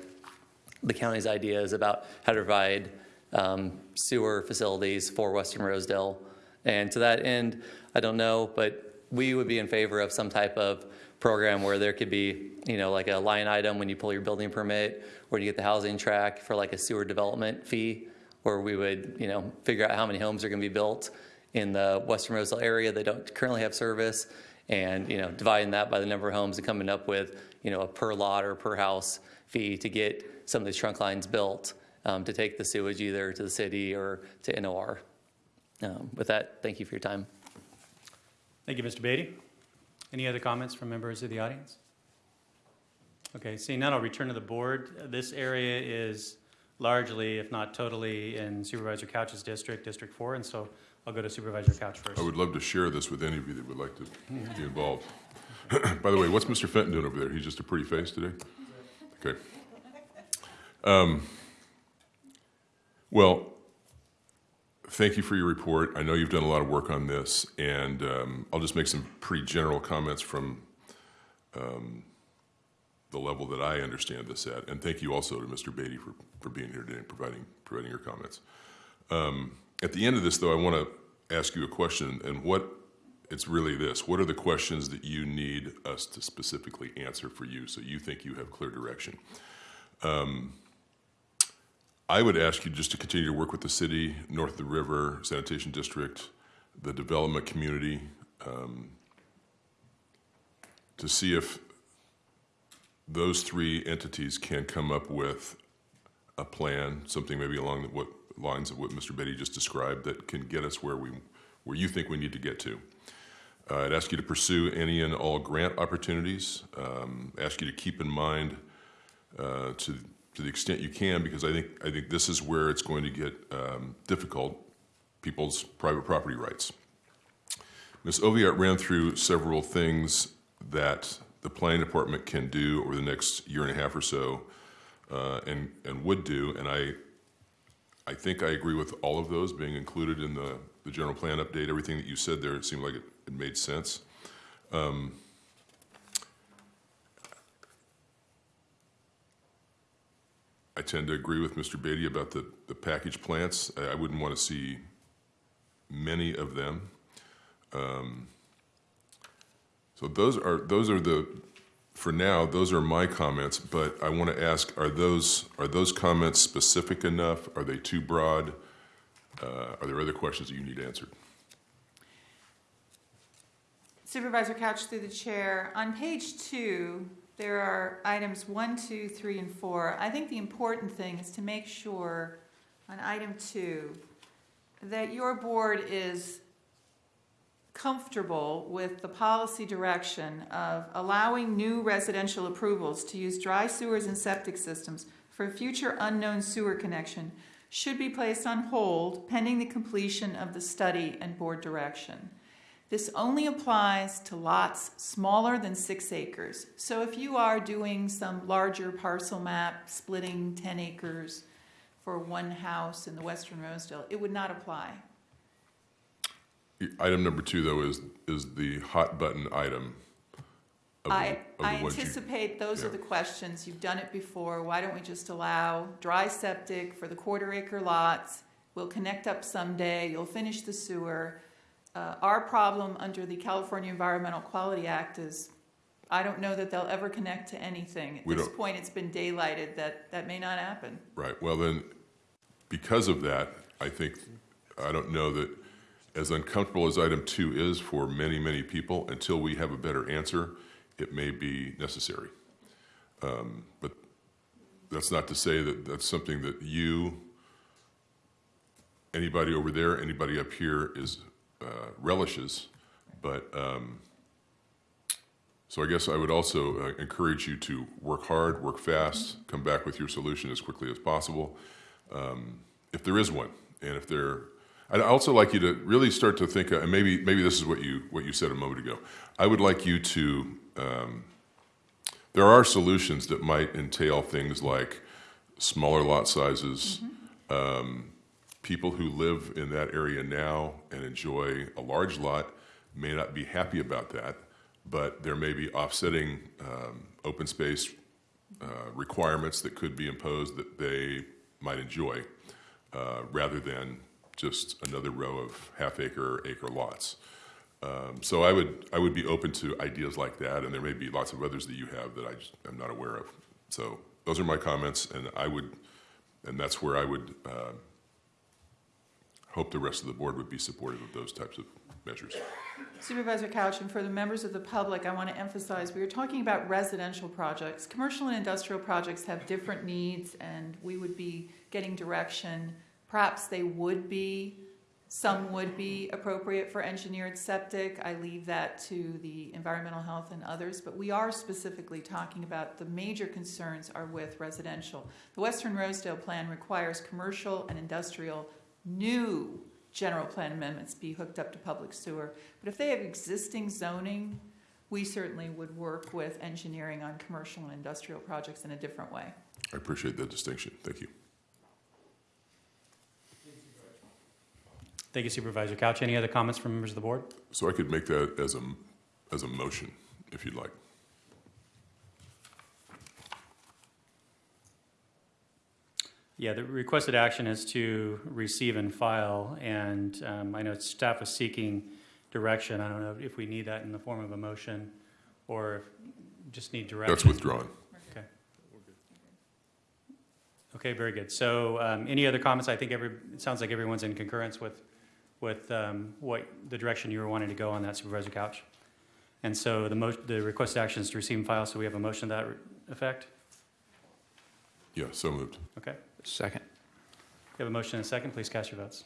the county's ideas about how to provide um, sewer facilities for Western Rosedale. And to that end, I don't know, but we would be in favor of some type of program where there could be, you know, like a line item when you pull your building permit, or you get the housing track for like a sewer development fee, where we would, you know, figure out how many homes are going to be built in the Western Rosedale area that don't currently have service, and you know, dividing that by the number of homes and coming up with, you know, a per lot or per house fee to get some of these trunk lines built um, to take the sewage either to the city or to NOR. Um, with that, thank you for your time. Thank you, Mr. Beatty. Any other comments from members of the audience? Okay, seeing none, I'll return to the board. This area is largely, if not totally, in Supervisor Couch's district, District 4, and so I'll go to Supervisor Couch first. I would love to share this with any of you that would like to be involved. *clears throat* By the way, what's Mr. Fenton doing over there? He's just a pretty face today? Okay. Um, Well, thank you for your report. I know you've done a lot of work on this, and um, I'll just make some pretty general comments from um, the level that I understand this at. And thank you also to Mr. Beatty for, for being here today and providing, providing your comments. Um, At the end of this, though, I want to ask you a question, and what, it's really this. What are the questions that you need us to specifically answer for you, so you think you have clear direction? Um, I would ask you just to continue to work with the city, north of the river, sanitation district, the development community, um, to see if those three entities can come up with a plan, something maybe along the, what lines of what Mr. Beatty just described that can get us where we, where you think we need to get to. Uh, I'd ask you to pursue any and all grant opportunities. Um, ask you to keep in mind uh, to to the extent you can, because I think I think this is where it's going to get um, difficult. People's private property rights. Ms. Oviatt ran through several things that the planning department can do over the next year and a half or so, uh, and and would do, and I I think I agree with all of those being included in the the general plan update. Everything that you said there, it seemed like it, it made sense. Um, I tend to agree with Mr. Beatty about the, the package plants. I, I wouldn't want to see many of them. Um, so those are those are the for now those are my comments. But I want to ask: Are those are those comments specific enough? Are they too broad? Uh, are there other questions that you need answered? Supervisor Couch through the chair. On page two, there are items one, two, three, and four. I think the important thing is to make sure on item two that your board is comfortable with the policy direction of allowing new residential approvals to use dry sewers and septic systems for future unknown sewer connection should be placed on hold pending the completion of the study and board direction. This only applies to lots smaller than six acres. So if you are doing some larger parcel map, splitting 10 acres for one house in the Western Rosedale, it would not apply. Item number two, though, is is the hot button item. Of the, I, of the I ones you- anticipate those are yeah. the questions. You've done it before. Why don't we just allow dry septic for the quarter acre lots? We'll connect up someday. You'll finish the sewer. Uh, our problem under the California Environmental Quality Act is I don't know that they'll ever connect to anything. At We this don't- point, it's been daylighted that that may not happen. Right, well then, because of that, I think, I don't know that, as uncomfortable as item two is for many, many people, until we have a better answer, it may be necessary. Um, But that's not to say that that's something that you, anybody over there, anybody up here is uh, relishes. But, um, so I guess I would also uh, encourage you to work hard, work fast, come back with your solution as quickly as possible, um, if there is one. And if there, I'd also like you to really start to think, uh, and maybe, maybe this is what you, what you said a moment ago. I would like you to, um, there are solutions that might entail things like smaller lot sizes, um, people who live in that area now and enjoy a large lot may not be happy about that, but there may be offsetting um, open space uh, requirements that could be imposed that they might enjoy, uh, rather than just another row of half acre, or acre lots. Um, so I would I would be open to ideas like that, and there may be lots of others that you have that I just am not aware of. So those are my comments, and I would, and that's where I would uh, hope the rest of the board would be supportive of those types of measures. Supervisor Couch, and for the members of the public, I want to emphasize, we are talking about residential projects. Commercial and industrial projects have different needs, and we would be getting direction. Perhaps they would be, some would be appropriate for engineered septic. I leave that to the environmental health and others, but we are specifically talking about the major concerns are with residential. The Western Rosedale Plan requires commercial and industrial new general plan amendments be hooked up to public sewer. But if they have existing zoning, we certainly would work with engineering on commercial and industrial projects in a different way. I appreciate that distinction. Thank you. Thank you Supervisor Couch. Any other comments from members of the board? So I could make that as a as a motion, if you'd like. Yeah, the requested action is to receive and file, and um, I know staff is seeking direction. I don't know if we need that in the form of a motion or if just need direction. That's withdrawn. Okay. Okay, very good. So um, any other comments? I think every, it sounds like everyone's in concurrence with, with um, what, the direction you were wanting to go on that Supervisor Couch. And so the mo, the requested action is to receive and file, so we have a motion to that effect? Yeah, so moved. Okay. Second. We have a motion and a second. Please cast your votes.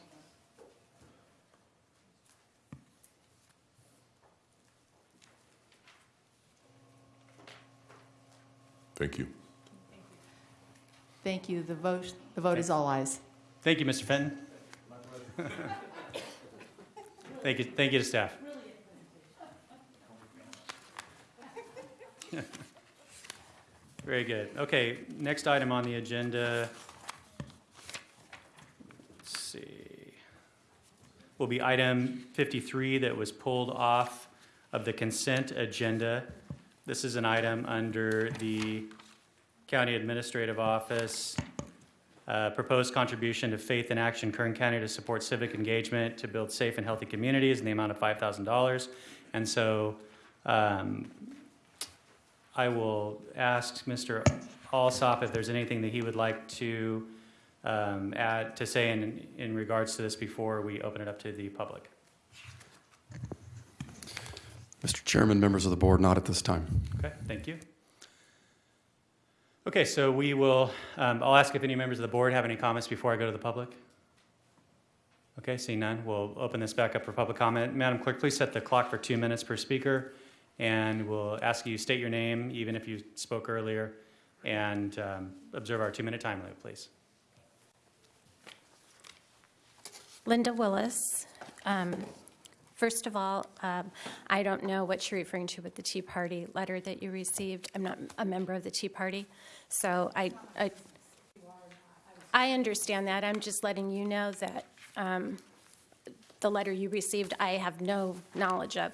Thank you. Thank you. The vote, the vote is all ayes. Thank you, Mr. Fenton. *laughs* Thank you, thank you to staff. Very good. Okay, next item on the agenda. Let's see. Will be item 53 that was pulled off of the consent agenda. This is an item under the County Administrative Office. Uh, Proposed contribution to Faith in Action Kern County to support civic engagement to build safe and healthy communities in the amount of $5,000. And so um, I will ask Mr. Alsop if there's anything that he would like to um, add, to say in, in regards to this before we open it up to the public. Mr. Chairman, members of the board, not at this time. Okay, thank you. Okay, so we will, um, I'll ask if any members of the board have any comments before I go to the public. Okay, seeing none, we'll open this back up for public comment. Madam Clerk, please set the clock for two minutes per speaker, and we'll ask you state your name, even if you spoke earlier, and um, observe our two-minute time limit, please. Linda Willis. Um, First of all, um, I don't know what you're referring to with the Tea Party letter that you received. I'm not a member of the Tea Party, so I, I, I understand that. I'm just letting you know that um, the letter you received, I have no knowledge of.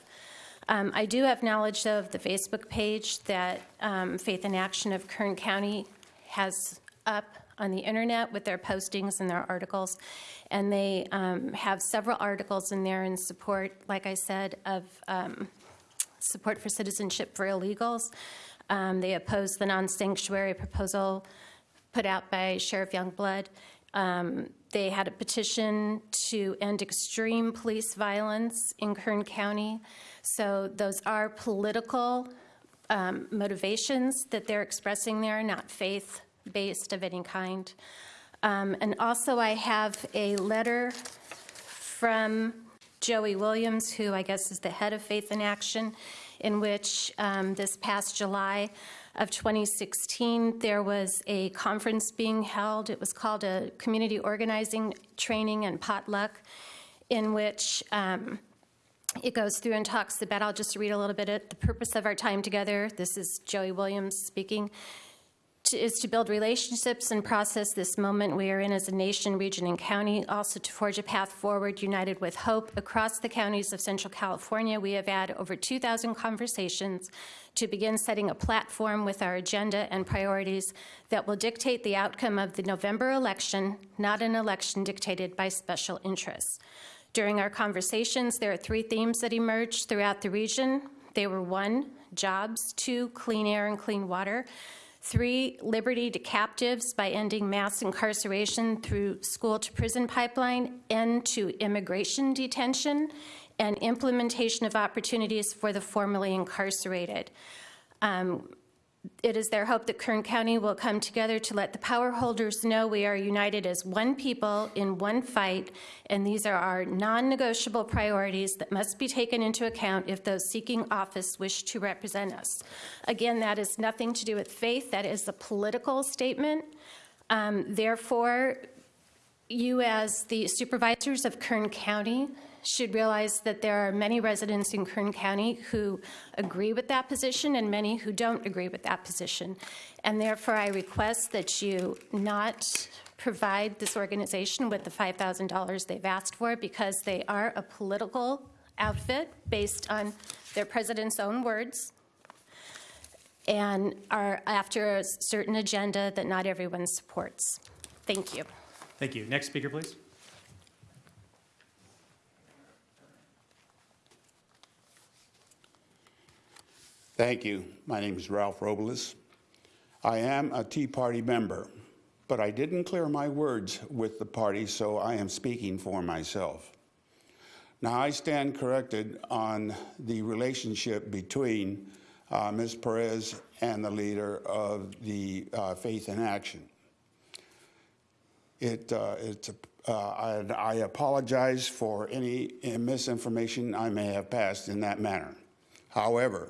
Um, I do have knowledge of the Facebook page that um, Faith in Action of Kern County has up on the internet with their postings and their articles. And they um, have several articles in there in support, like I said, of um, support for citizenship for illegals. Um, they oppose the non sanctuary proposal put out by Sheriff Youngblood. Um, they had a petition to end extreme police violence in Kern County. So those are political um, motivations that they're expressing there, not faith based of any kind. Um, and also, I have a letter from Joey Williams, who I guess is the head of Faith in Action, in which um, this past July of 2016, there was a conference being held. It was called a Community Organizing Training and Potluck, in which um, it goes through and talks about, I'll just read a little bit of the purpose of our time together. This is Joey Williams speaking is to build relationships and process this moment we are in as a nation, region, and county. Also to forge a path forward, united with hope. Across the counties of Central California, we have had over 2,000 conversations to begin setting a platform with our agenda and priorities that will dictate the outcome of the November election, not an election dictated by special interests. During our conversations, there are three themes that emerged throughout the region. They were one, jobs, two, clean air and clean water, Three, liberty to captives by ending mass incarceration through school to prison pipeline, end to immigration detention, and implementation of opportunities for the formerly incarcerated. Um, it is their hope that Kern County will come together to let the power holders know we are united as one people in one fight, and these are our non-negotiable priorities that must be taken into account if those seeking office wish to represent us. Again, that is nothing to do with faith. That is a political statement. Um, therefore, you as the supervisors of Kern County should realize that there are many residents in Kern County who agree with that position and many who don't agree with that position. And therefore, I request that you not provide this organization with the $5,000 they've asked for because they are a political outfit based on their president's own words and are after a certain agenda that not everyone supports. Thank you. Thank you. Next speaker, please. Thank you. My name is Ralph Robles. I am a Tea Party member, but I didn't clear my words with the party, so I am speaking for myself. Now, I stand corrected on the relationship between uh, Ms. Perez and the leader of the uh, Faith in Action. It, uh, it's a, uh, I, I apologize for any misinformation I may have passed in that manner. However,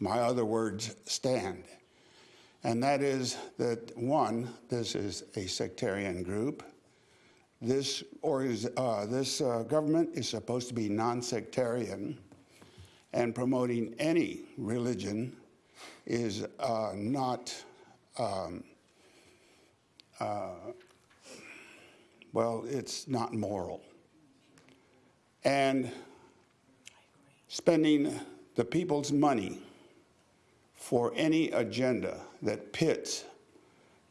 my other words stand. And that is that, one, this is a sectarian group. This, or is, uh, this uh, government is supposed to be non-sectarian, and promoting any religion is uh, not, um, uh, well, it's not moral. And spending the people's money for any agenda that pits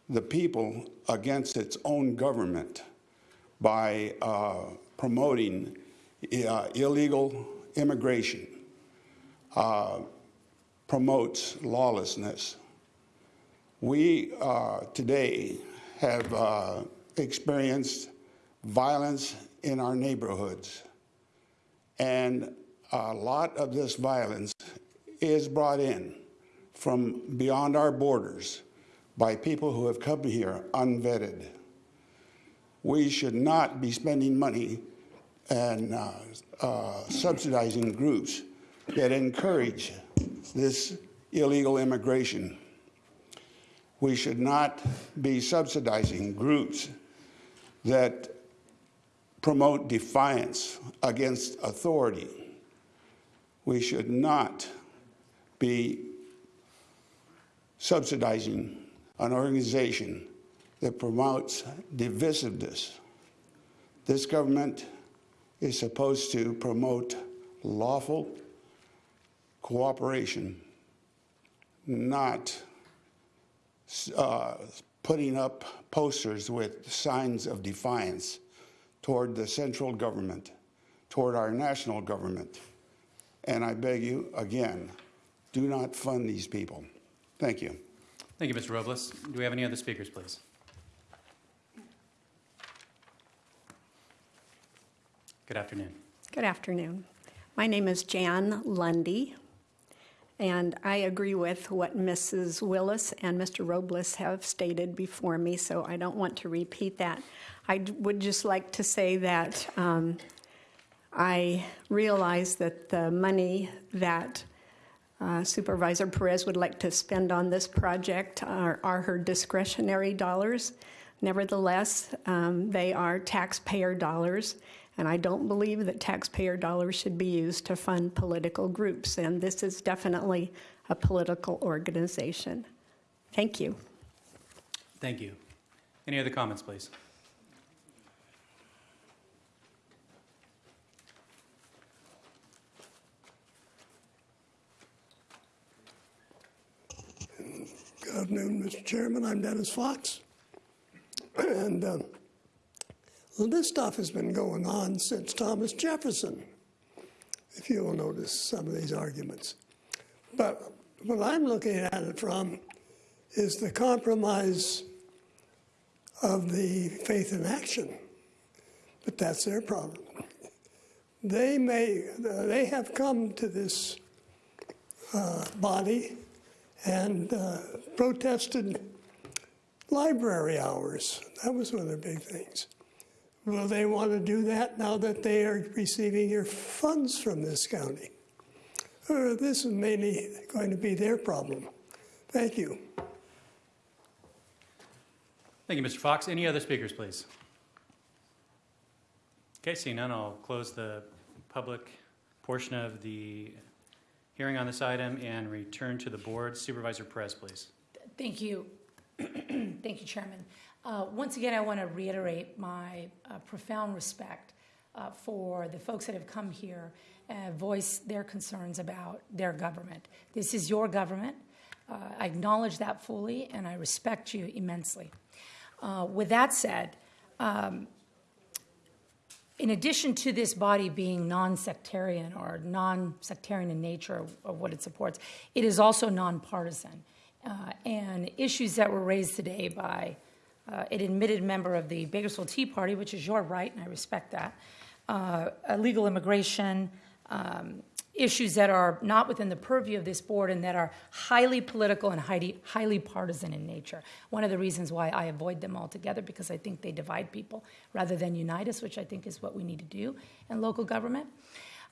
the people against its own government by uh, promoting uh, illegal immigration, uh, promotes lawlessness. We uh, today have uh, experienced violence in our neighborhoods, and a lot of this violence is brought in from beyond our borders by people who have come here unvetted. We should not be spending money and uh, uh, subsidizing groups that encourage this illegal immigration. We should not be subsidizing groups that promote defiance against authority. We should not be subsidizing an organization that promotes divisiveness. This government is supposed to promote lawful cooperation, not uh, putting up posters with signs of defiance toward the central government, toward our national government. And I beg you, again, do not fund these people. Thank you. Thank you, Mr. Robles. Do we have any other speakers, please? Good afternoon. Good afternoon. My name is Jan Lundy, and I agree with what Mrs. Willis and Mr. Robles have stated before me, so I don't want to repeat that. I would just like to say that um, I realize that the money that uh, Supervisor Perez would like to spend on this project are, are her discretionary dollars. Nevertheless, um, they are taxpayer dollars, and I don't believe that taxpayer dollars should be used to fund political groups, and this is definitely a political organization. Thank you. Thank you. Any other comments, please? Afternoon, Mr. Chairman. I'm Dennis Fox. And um, well, this stuff has been going on since Thomas Jefferson, if you will notice some of these arguments. But what I'm looking at it from is the compromise of the faith in action. But that's their problem. They may, they have come to this uh, body and uh, protested library hours. That was one of their big things. Will they want to do that now that they are receiving your funds from this county? Or this is mainly going to be their problem. Thank you. Thank you, Mr. Fox. Any other speakers, please? Okay, seeing none, I'll close the public portion of the hearing on this item and return to the board. Supervisor Perez, please. Thank you. *clears throat* Thank you, Chairman. Uh, once again, I want to reiterate my uh, profound respect uh, for the folks that have come here and voice their concerns about their government. This is your government. Uh, I acknowledge that fully, and I respect you immensely. Uh, with that said, um, in addition to this body being non-sectarian or non-sectarian in nature of, what it supports, it is also nonpartisan. Uh, and issues that were raised today by uh, an admitted member of the Bakersfield Tea Party, which is your right, and I respect that, uh, illegal immigration, um, issues that are not within the purview of this board and that are highly political and highly, highly partisan in nature. One of the reasons why I avoid them altogether because I think they divide people rather than unite us, which I think is what we need to do in local government.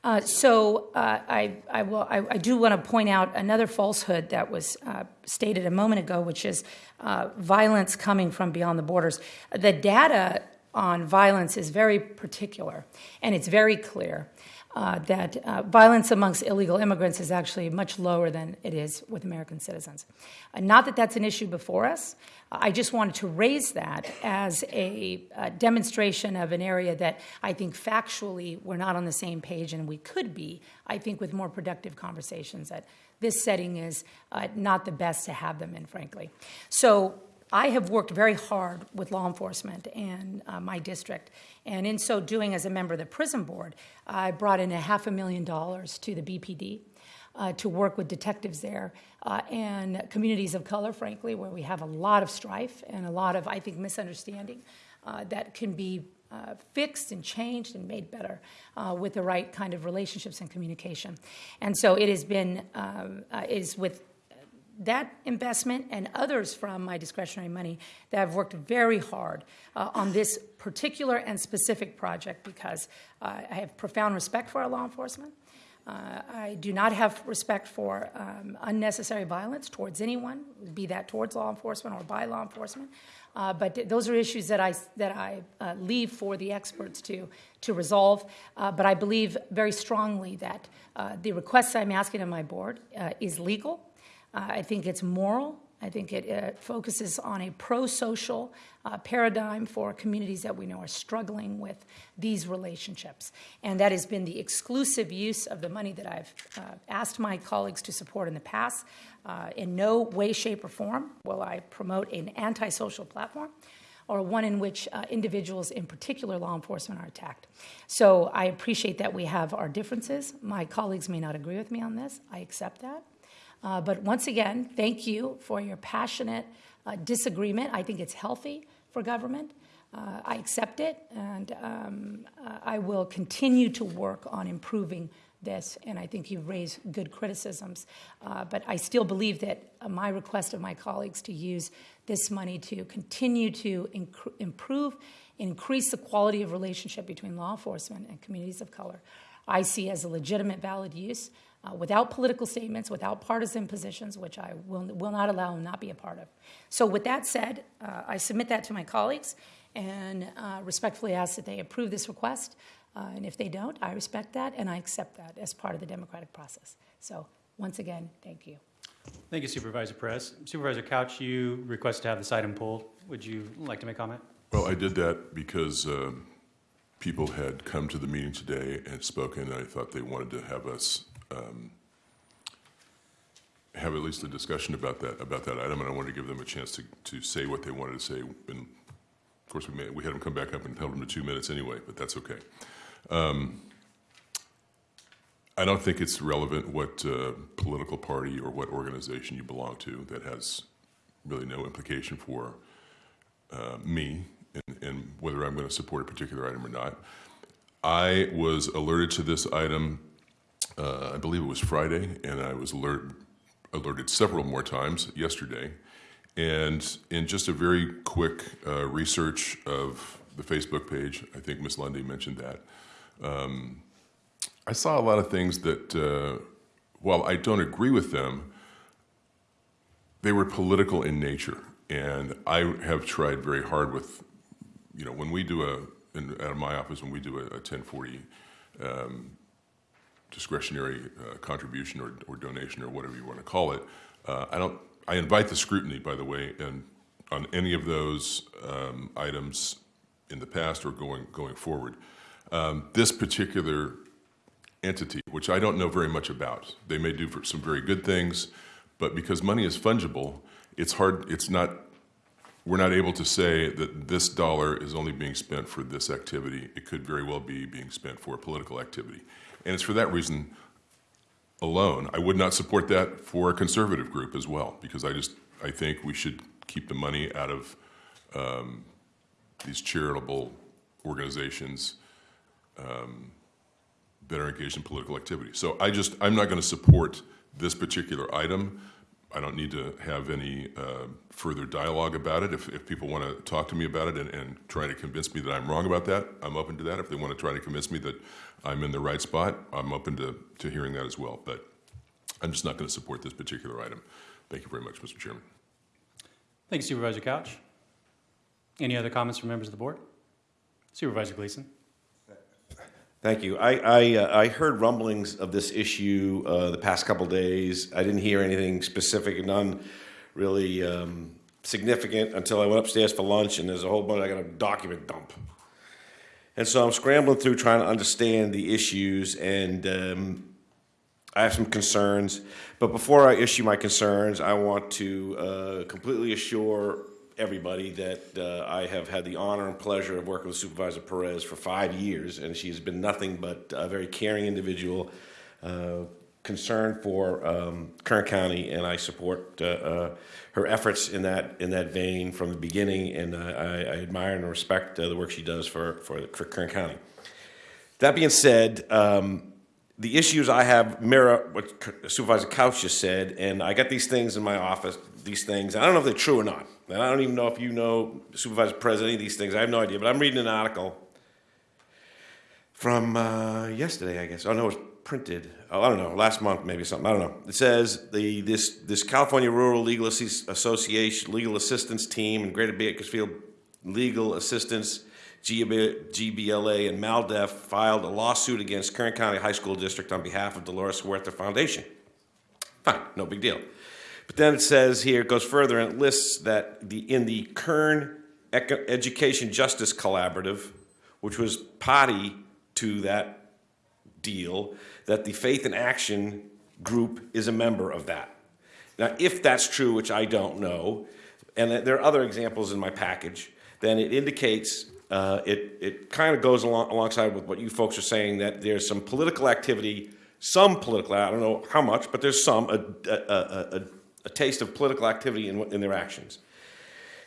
Uh, so uh, I, I, will, I, I, do want to point out another falsehood that was uh, stated a moment ago, which is uh, violence coming from beyond the borders. The data on violence is very particular and it's very clear uh, that uh, violence amongst illegal immigrants is actually much lower than it is with American citizens. Uh, not that that's an issue before us. I just wanted to raise that as a, demonstration of an area that I think factually we're not on the same page and we could be, I think, with more productive conversations. That this setting is uh, not the best to have them in, frankly. So I have worked very hard with law enforcement and uh, my district, and in so doing, as a member of the prison board, I brought in a half a million dollars to the BPD uh, to work with detectives there uh, and communities of color, frankly, where we have a lot of strife and a lot of, I think, misunderstanding uh, that can be uh, fixed and changed and made better uh, with the right kind of relationships and communication. And so it has been, um, uh, is with that investment and others from my discretionary money that have worked very hard uh, on this particular and specific project because uh, I have profound respect for our law enforcement. Uh, I do not have respect for um, unnecessary violence towards anyone, be that towards law enforcement or by law enforcement. Uh, but those are issues that I that I uh, leave for the experts to to resolve. Uh, but I believe very strongly that uh, the request I'm asking of my board is legal uh, I think it's moral. I think it uh, focuses on a pro social uh, paradigm for communities that we know are struggling with these relationships. And that has been the exclusive use of the money that I've uh, asked my colleagues to support in the past. Uh, in no way, shape, or form will I promote an antisocial platform or one in which uh, individuals, in particular law enforcement, are attacked. So I appreciate that we have our differences. My colleagues may not agree with me on this. I accept that. Uh, but once again, thank you for your passionate uh, disagreement. I think it's healthy for government. Uh, I accept it, and um, uh, I will continue to work on improving this. And I think you've raised good criticisms. Uh, but I still believe that uh, my request of my colleagues to use this money to continue to improve increase the quality of relationship between law enforcement and communities of color, I see as a legitimate, valid use uh, without political statements, without partisan positions, which I will, will not allow and not be a part of. So, with that said, uh, I submit that to my colleagues and uh, respectfully ask that they approve this request. Uh, and if they don't, I respect that and I accept that as part of the democratic process. So, once again, thank you. Thank you, Supervisor Perez. Supervisor Couch, you requested to have this item pulled. Would you like to make a comment? Well, I did that because um, people had come to the meeting today and spoken, and I thought they wanted to have us um, have at least a discussion about that about that item, and I wanted to give them a chance to, to say what they wanted to say. And of course, we, made, we had them come back up and held them to two minutes anyway, but that's okay. Um, I don't think it's relevant what uh, political party or what organization you belong to. That has really no implication for uh, me and, and whether I'm going to support a particular item or not. I was alerted to this item, uh, I believe it was Friday, and I was alert, alerted several more times yesterday. And in just a very quick uh, research of the Facebook page, I think Ms. Lundy mentioned that, um, I saw a lot of things that, uh, while I don't agree with them, they were political in nature. And I have tried very hard with, you know, when we do a, in, out of my office, when we do a, a 1040 um, discretionary uh, contribution or, or donation or whatever you want to call it, uh, I don't, I invite the scrutiny, by the way, and on any of those um, items in the past or going, going forward. Um, this particular entity, which I don't know very much about. They may do for some very good things, but because money is fungible, it's hard, it's not, we're not able to say that this dollar is only being spent for this activity. It could very well be being spent for a political activity. And it's for that reason alone. I would not support that for a conservative group as well, because I just, I think we should keep the money out of um, these charitable organizations um, that are engaged in political activity. So I just, I'm not going to support this particular item. I don't need to have any uh, further dialogue about it. If, if people want to talk to me about it and, and try to convince me that I'm wrong about that, I'm open to that. If they want to try to convince me that I'm in the right spot, I'm open to, to hearing that as well. But I'm just not going to support this particular item. Thank you very much, Mr. Chairman. Thank you, Supervisor Couch. Any other comments from members of the board? Supervisor Gleason. Thank you. I, I, uh, I heard rumblings of this issue uh, the past couple days. I didn't hear anything specific, none really um, significant until I went upstairs for lunch, and there's a whole bunch, I got a document dump. And so I'm scrambling through trying to understand the issues, and um, I have some concerns. But before I issue my concerns, I want to uh, completely assure everybody that uh, I have had the honor and pleasure of working with Supervisor Perez for five years, and she's been nothing but a very caring individual, uh, concerned for um, Kern County, and I support uh, uh, her efforts in that in that vein from the beginning, and I, I admire and respect uh, the work she does for for, for Kern County. That being said. Um, the issues I have mirror what Supervisor Couch just said, and I got these things in my office, these things. I don't know if they're true or not. And I don't even know if you know Supervisor Perez any of these things. I have no idea. But I'm reading an article from uh, yesterday, I guess. Oh, no, it was printed. Oh, I don't know, last month maybe something. I don't know. It says the this this California Rural Legal Association Legal Assistance Team and Greater Bakersfield Legal Assistance GBLA and MALDEF filed a lawsuit against Kern County High School District on behalf of Dolores Huerta Foundation. Fine, no big deal. But then it says here, it goes further and it lists that the, in the Kern Education Justice Collaborative, which was party to that deal, that the Faith in Action group is a member of that. Now, if that's true, which I don't know, and there are other examples in my package, then it indicates uh, it, it kind of goes along, alongside with what you folks are saying that there's some political activity, some political, I don't know how much, but there's some, a, a, a, a taste of political activity in, in their actions.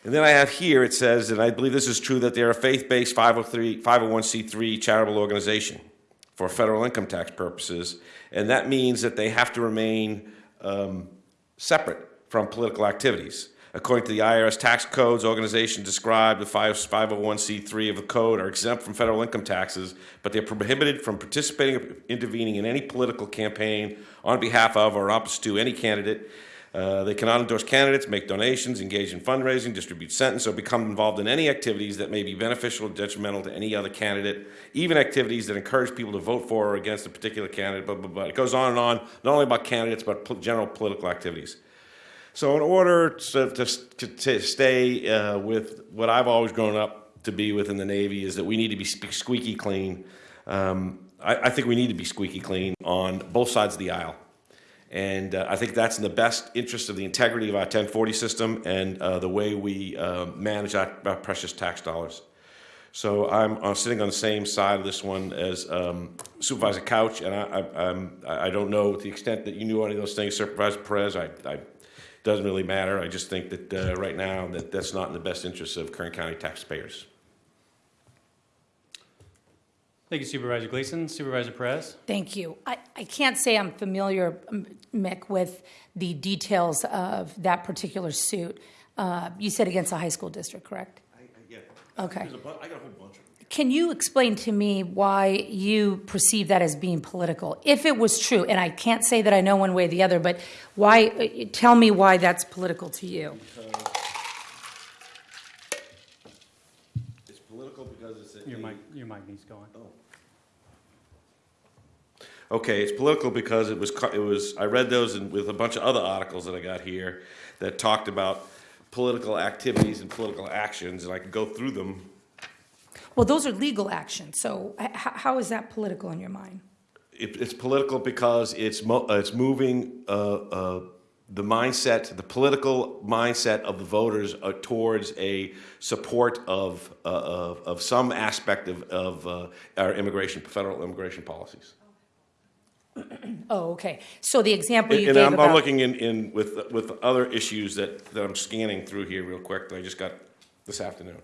And then I have here, it says, and I believe this is true, that they're a faith-based 503, 501c3 charitable organization for federal income tax purposes. And that means that they have to remain um, separate from political activities. According to the IRS tax codes, organizations described the 501c3 of the code are exempt from federal income taxes, but they're prohibited from participating or intervening in any political campaign on behalf of or opposite to any candidate. Uh, they cannot endorse candidates, make donations, engage in fundraising, distribute sentence, or become involved in any activities that may be beneficial or detrimental to any other candidate, even activities that encourage people to vote for or against a particular candidate. Blah, blah, blah. It goes on and on, not only about candidates, but general political activities. So, in order to, to, to stay uh, with what I've always grown up to be within the Navy, is that we need to be squeaky clean. Um, I, I, think we need to be squeaky clean on both sides of the aisle. And uh, I think that's in the best interest of the integrity of our 1040 system and uh, the way we uh, manage our, our, precious tax dollars. So I'm, I'm, sitting on the same side of this one as um, Supervisor Couch, and I, I, I, don't know to the extent that you knew any of those things, Supervisor Perez. I, I doesn't really matter. I just think that uh, right now that that's not in the best interest of Kern County taxpayers. Thank you, Supervisor Gleason. Supervisor Perez? Thank you. I, I can't say I'm familiar, Mick, with the details of that particular suit. Uh, you said against a high school district, correct? I, yeah. Okay. I got a whole bunch of them. Can you explain to me why you perceive that as being political? If it was true, and I can't say that I know one way or the other, but why? Uh, tell me why that's political to you. It's political because it's a, your mic. Your mic needs going. Okay, it's political because it was. It was. I read those in, with a bunch of other articles that I got here that talked about political activities and political actions, and I could go through them well, those are legal actions. So how is that political in your mind? It, it's political because it's mo- uh, it's moving uh, uh, the mindset, the political mindset of the voters uh, towards a support of, uh, of, of some aspect of, of uh, our immigration, federal immigration policies. *clears throat* Oh, okay. So the example you and, gave I'm, about... I'm looking in, in with with other issues that, that I'm scanning through here real quick that I just got this afternoon.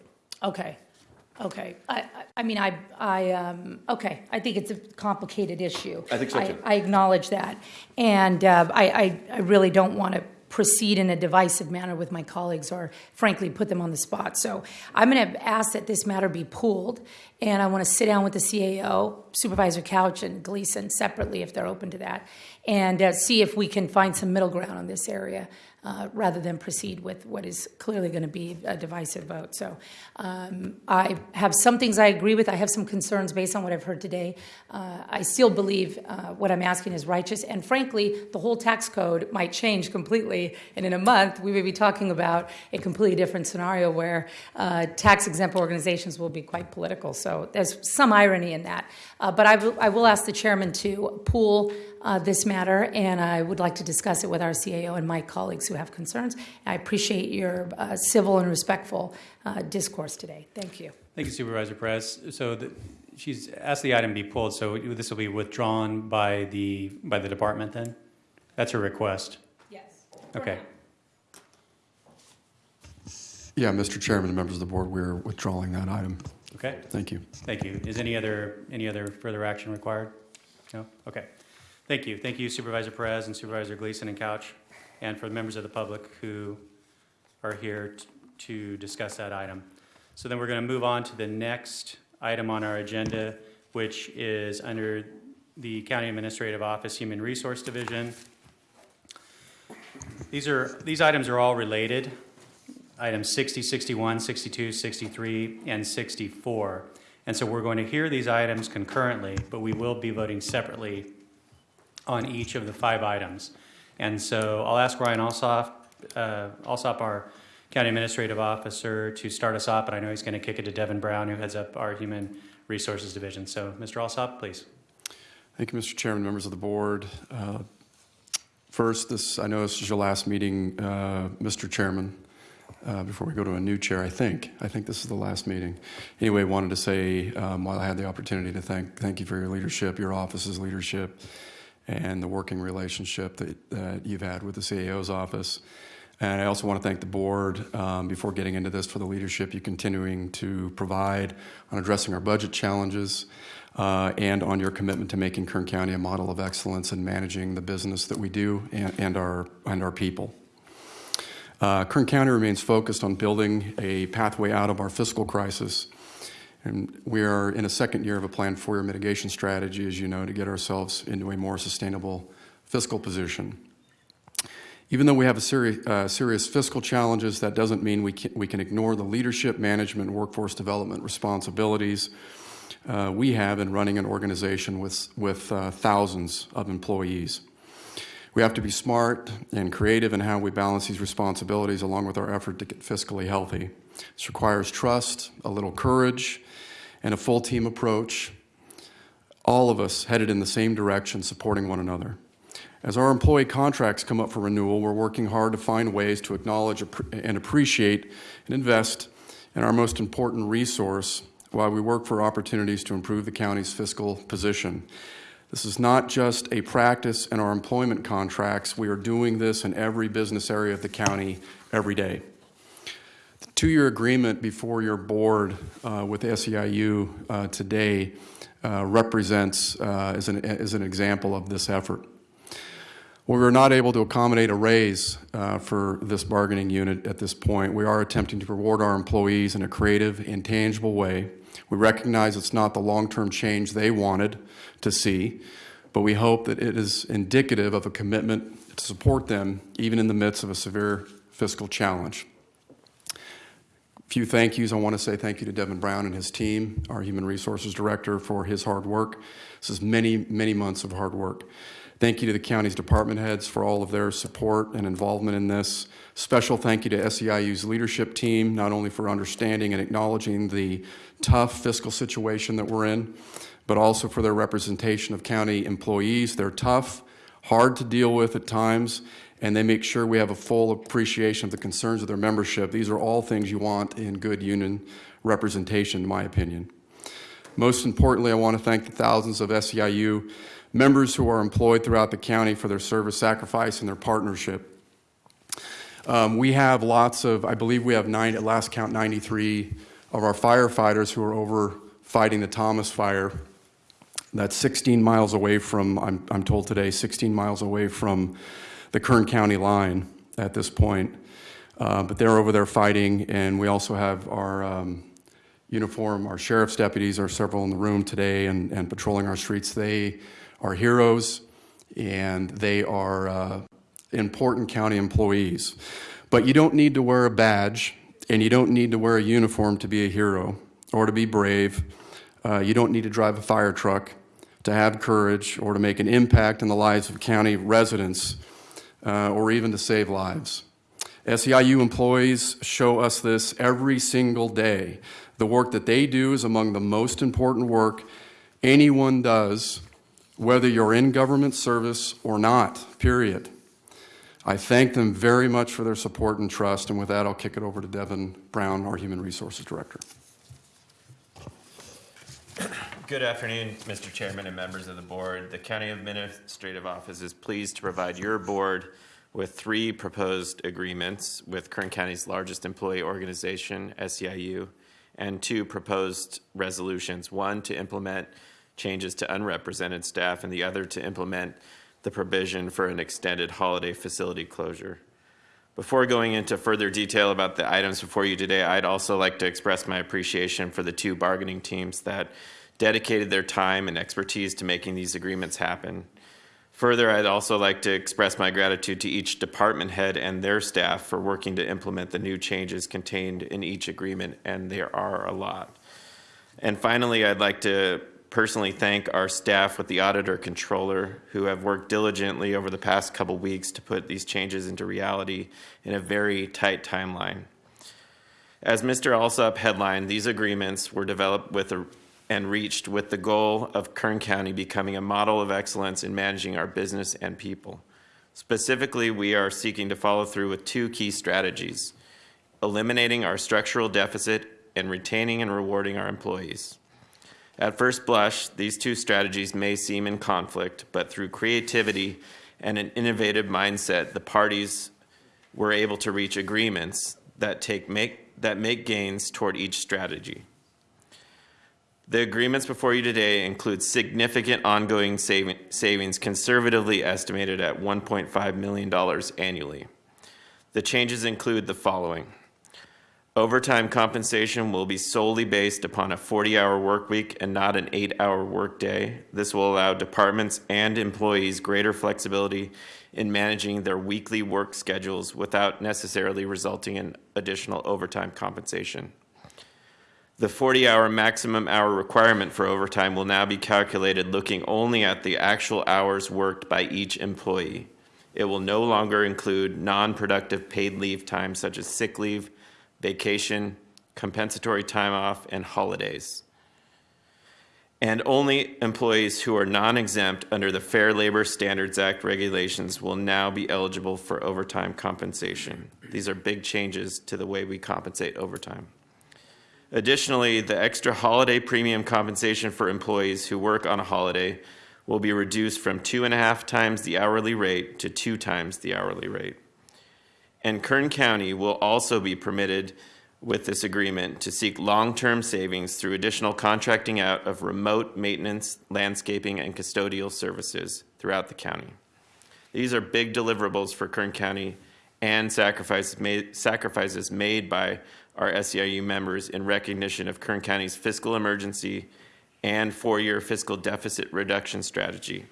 Okay. Okay, I, I mean, I, I, um, okay, I think it's a complicated issue. I think so, too. I acknowledge that, and uh, I, I, I really don't want to proceed in a divisive manner with my colleagues or frankly put them on the spot. So I'm going to ask that this matter be pooled and I want to sit down with the CAO, Supervisor Couch and Gleason separately if they're open to that and uh, see if we can find some middle ground on this area uh, rather than proceed with what is clearly going to be a divisive vote. So um, I have some things I agree with. I have some concerns based on what I've heard today. Uh, I still believe uh, what I'm asking is righteous. And frankly, the whole tax code might change completely. And in a month, we may be talking about a completely different scenario where uh, tax exempt organizations will be quite political. So there's some irony in that. Uh, but I, I will ask the chairman to pool uh, this matter, and I would like to discuss it with our CAO and my colleagues who have concerns. I appreciate your uh, civil and respectful uh, discourse today. Thank you. Thank you, Supervisor Perez. So the, she's asked the item be pulled. So this will be withdrawn by the by the department. Then, that's her request. Yes. Okay. Yeah, Mr. Chairman and members of the board, we're withdrawing that item. Okay. Thank you. Thank you. Is any other any other further action required? No. Okay. Thank you. Thank you, Supervisor Perez and Supervisor Gleason and Couch, and for the members of the public who are here to discuss that item. So then we're going to move on to the next item on our agenda, which is under the County Administrative Office Human Resource Division. These are these items are all related. Items 60, 61, 62, 63, and 64. And so we're going to hear these items concurrently, but we will be voting separately on each of the five items. And so I'll ask Ryan Alsop, uh, Alsop, our county administrative officer, to start us off, but I know he's going to kick it to Devin Brown, who heads up our human resources division. So, Mr. Alsop, please. Thank you, Mr. Chairman, members of the board. Uh, first, this I know this is your last meeting, uh, Mr. Chairman. Uh, before we go to a new chair, I think. I think this is the last meeting. Anyway, wanted to say um, while I had the opportunity to thank thank you for your leadership, your office's leadership, and the working relationship that, that you've had with the CAO's office. And I also want to thank the board um, before getting into this for the leadership you continuing to provide on addressing our budget challenges uh, and on your commitment to making Kern County a model of excellence in managing the business that we do and, and our and our people. Uh, Kern County remains focused on building a pathway out of our fiscal crisis. And we are in a second year of a planned four-year mitigation strategy, as you know, to get ourselves into a more sustainable fiscal position. Even though we have a seri- uh, serious fiscal challenges, that doesn't mean we can, we can ignore the leadership, management, workforce development responsibilities uh, we have in running an organization with, with uh, thousands of employees. We have to be smart and creative in how we balance these responsibilities along with our effort to get fiscally healthy. This requires trust, a little courage, and a full team approach, all of us headed in the same direction, supporting one another. As our employee contracts come up for renewal, we're working hard to find ways to acknowledge and appreciate and invest in our most important resource while we work for opportunities to improve the county's fiscal position. This is not just a practice in our employment contracts. We are doing this in every business area of the county every day. Two-year agreement before your board uh, with SEIU uh, today uh, represents, uh, is, an, is an example of this effort. We were not able to accommodate a raise uh, for this bargaining unit at this point. We are attempting to reward our employees in a creative and tangible way. We recognize it's not the long-term change they wanted to see, but we hope that it is indicative of a commitment to support them even in the midst of a severe fiscal challenge. Few thank yous. I want to say thank you to Devin Brown and his team, our Human Resources Director, for his hard work. This is many, many months of hard work. Thank you to the county's department heads for all of their support and involvement in this. Special thank you to SEIU's leadership team, not only for understanding and acknowledging the tough fiscal situation that we're in, but also for their representation of county employees. They're tough, hard to deal with at times, and they make sure we have a full appreciation of the concerns of their membership. These are all things you want in good union representation, in my opinion. Most importantly, I want to thank the thousands of SEIU members who are employed throughout the county for their service, sacrifice, and their partnership. Um, we have lots of, I believe we have nine, at last count, 93 of our firefighters who are over fighting the Thomas fire. That's 16 miles away from, I'm, I'm told today, 16 miles away from the Kern County line at this point. Uh, but they're over there fighting, and we also have our um, uniform, our sheriff's deputies are several in the room today and, and patrolling our streets. They are heroes and they are uh, important county employees. But you don't need to wear a badge and you don't need to wear a uniform to be a hero or to be brave. Uh, you don't need to drive a fire truck to have courage or to make an impact in the lives of county residents uh, or even to save lives. SEIU employees show us this every single day. The work that they do is among the most important work anyone does whether you're in government service or not, period. I thank them very much for their support and trust, and with that, I'll kick it over to Devin Brown, our Human Resources Director. Good afternoon, Mr. Chairman and members of the board. The County Administrative Office is pleased to provide your board with three proposed agreements with Kern County's largest employee organization, SEIU, and two proposed resolutions, one to implement changes to unrepresented staff, and the other to implement the provision for an extended holiday facility closure. Before going into further detail about the items before you today, I'd also like to express my appreciation for the two bargaining teams that dedicated their time and expertise to making these agreements happen. Further, I'd also like to express my gratitude to each department head and their staff for working to implement the new changes contained in each agreement, and there are a lot. And finally, I'd like to personally thank our staff with the auditor controller who have worked diligently over the past couple weeks to put these changes into reality in a very tight timeline. As Mr. Alsop headlined, these agreements were developed with a, and reached with the goal of Kern County becoming a model of excellence in managing our business and people. Specifically, we are seeking to follow through with two key strategies, eliminating our structural deficit and retaining and rewarding our employees. At first blush, these two strategies may seem in conflict, but through creativity and an innovative mindset, the parties were able to reach agreements that, take, make, that make gains toward each strategy. The agreements before you today include significant ongoing savings conservatively estimated at $1.5 million annually. The changes include the following. Overtime compensation will be solely based upon a 40-hour work week and not an eight-hour workday. This will allow departments and employees greater flexibility in managing their weekly work schedules without necessarily resulting in additional overtime compensation. The 40-hour maximum hour requirement for overtime will now be calculated looking only at the actual hours worked by each employee. It will no longer include non-productive paid leave time such as sick leave, vacation, compensatory time off, and holidays. And only employees who are non-exempt under the Fair Labor Standards Act regulations will now be eligible for overtime compensation. These are big changes to the way we compensate overtime. Additionally, the extra holiday premium compensation for employees who work on a holiday will be reduced from two and a half times the hourly rate to two times the hourly rate. And Kern County will also be permitted with this agreement to seek long-term savings through additional contracting out of remote maintenance, landscaping, and custodial services throughout the county. These are big deliverables for Kern County and sacrifices made, sacrifices made by our SEIU members in recognition of Kern County's fiscal emergency and four-year fiscal deficit reduction strategy.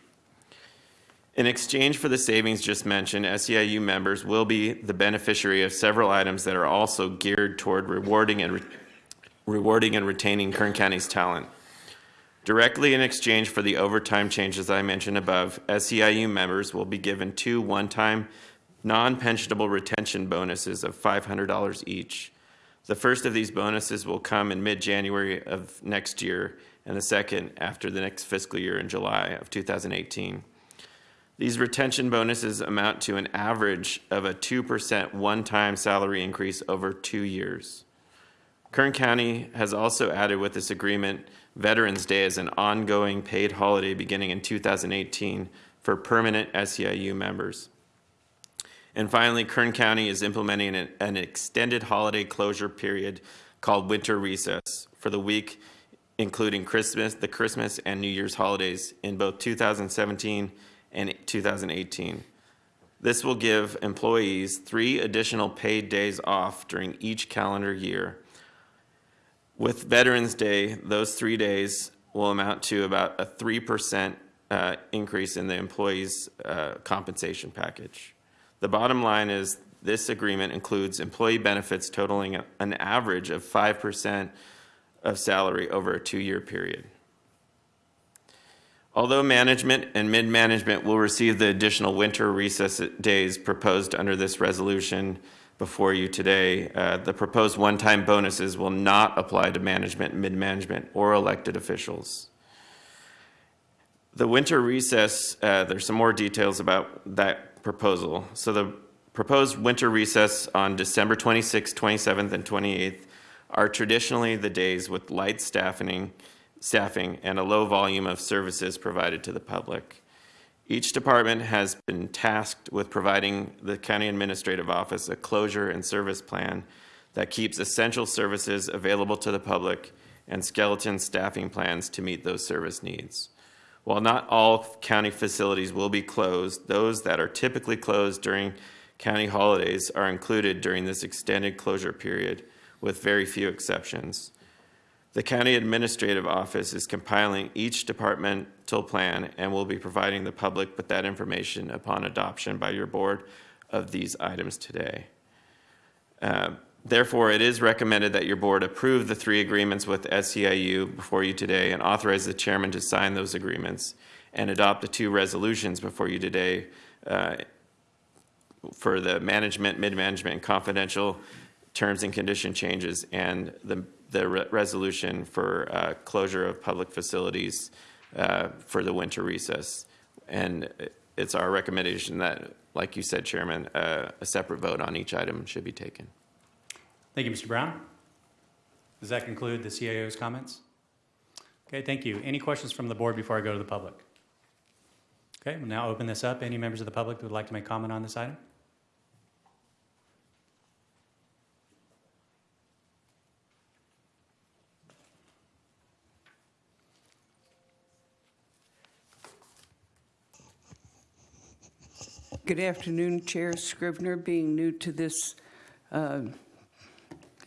In exchange for the savings just mentioned, SEIU members will be the beneficiary of several items that are also geared toward rewarding and, re rewarding and retaining Kern County's talent. Directly in exchange for the overtime changes I mentioned above, SEIU members will be given two one-time non-pensionable retention bonuses of $500 each. The first of these bonuses will come in mid-January of next year, and the second after the next fiscal year in July of 2018. These retention bonuses amount to an average of a 2% one-time salary increase over two years. Kern County has also added with this agreement Veterans Day as an ongoing paid holiday beginning in 2018 for permanent SEIU members. And finally, Kern County is implementing an, an extended holiday closure period called winter recess for the week including Christmas, the Christmas and New Year's holidays in both 2017 and 2018. This will give employees three additional paid days off during each calendar year. With Veterans Day, those three days will amount to about a 3% uh, increase in the employee's uh, compensation package. The bottom line is this agreement includes employee benefits totaling an average of 5% of salary over a two-year period. Although management and mid-management will receive the additional winter recess days proposed under this resolution before you today, uh, the proposed one-time bonuses will not apply to management, mid-management, or elected officials. The winter recess, uh, there's some more details about that proposal. So the proposed winter recess on December 26th, 27th, and 28th are traditionally the days with light staffing staffing, and a low volume of services provided to the public. Each department has been tasked with providing the County Administrative Office a closure and service plan that keeps essential services available to the public and skeleton staffing plans to meet those service needs. While not all county facilities will be closed, those that are typically closed during county holidays are included during this extended closure period with very few exceptions. The County Administrative Office is compiling each departmental plan and will be providing the public with that information upon adoption by your board of these items today. Uh, therefore, it is recommended that your board approve the three agreements with SEIU before you today and authorize the chairman to sign those agreements and adopt the two resolutions before you today uh, for the management, mid-management, and confidential terms and condition changes and the the re resolution for uh, closure of public facilities uh, for the winter recess. And it's our recommendation that, like you said, Chairman, uh, a separate vote on each item should be taken. Thank you, Mr. Brown. Does that conclude the CAO's comments? Okay, thank you. Any questions from the board before I go to the public? Okay, we'll now open this up. Any members of the public that would like to make a comment on this item? Good afternoon, Chair Scrivener. Being new to this uh,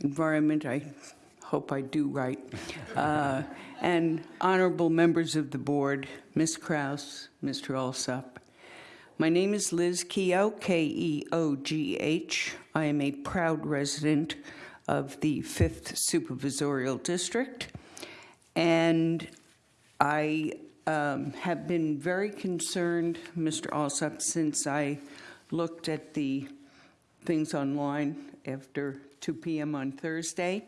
environment, I hope I do right. Uh, And honorable members of the board, Ms. Krause, Mr. Alsop. My name is Liz Keogh, K-E-O-G-H. I am a proud resident of the 5th Supervisorial District. And I um, have been very concerned, Mr. Alsop, since I looked at the things online after 2 PM on Thursday,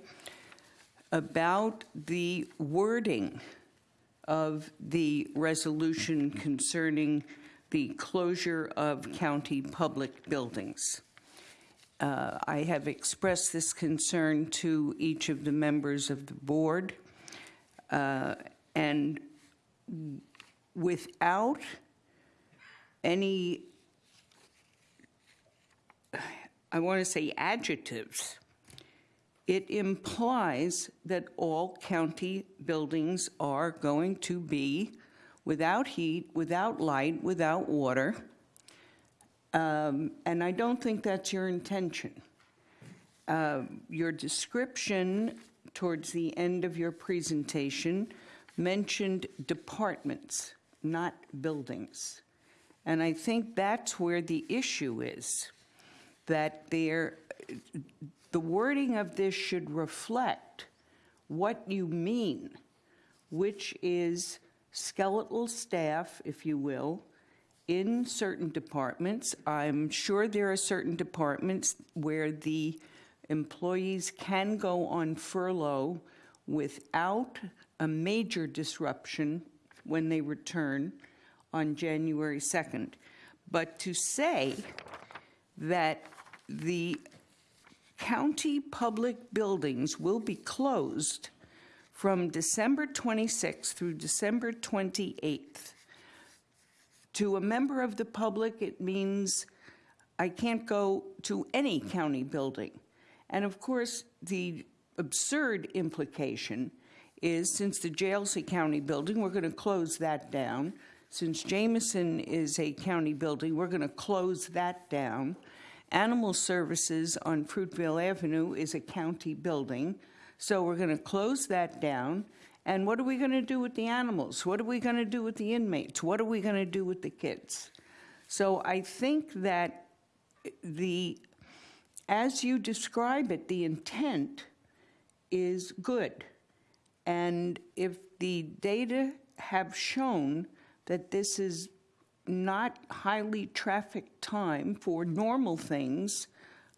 about the wording of the resolution concerning the closure of county public buildings. Uh, I have expressed this concern to each of the members of the board, uh, and without any, I want to say adjectives, it implies that all county buildings are going to be without heat, without light, without water. Um, And I don't think that's your intention. Uh, Your description towards the end of your presentation mentioned departments, not buildings. And I think that's where the issue is, that there, the wording of this should reflect what you mean, which is skeletal staff, if you will, in certain departments. I'm sure there are certain departments where the employees can go on furlough without a major disruption when they return on January 2nd. But to say that the county public buildings will be closed from December 26th through December 28th. To a member of the public, it means I can't go to any county building. And of course, the absurd implication is since the Jailsea County building, we're going to close that down. Since Jameson is a county building, we're going to close that down. Animal Services on Fruitvale Avenue is a county building, so we're going to close that down. And what are we going to do with the animals? What are we going to do with the inmates? What are we going to do with the kids? So I think that the, as you describe it, the intent is good. And if the data have shown that this is not highly trafficked time for normal things,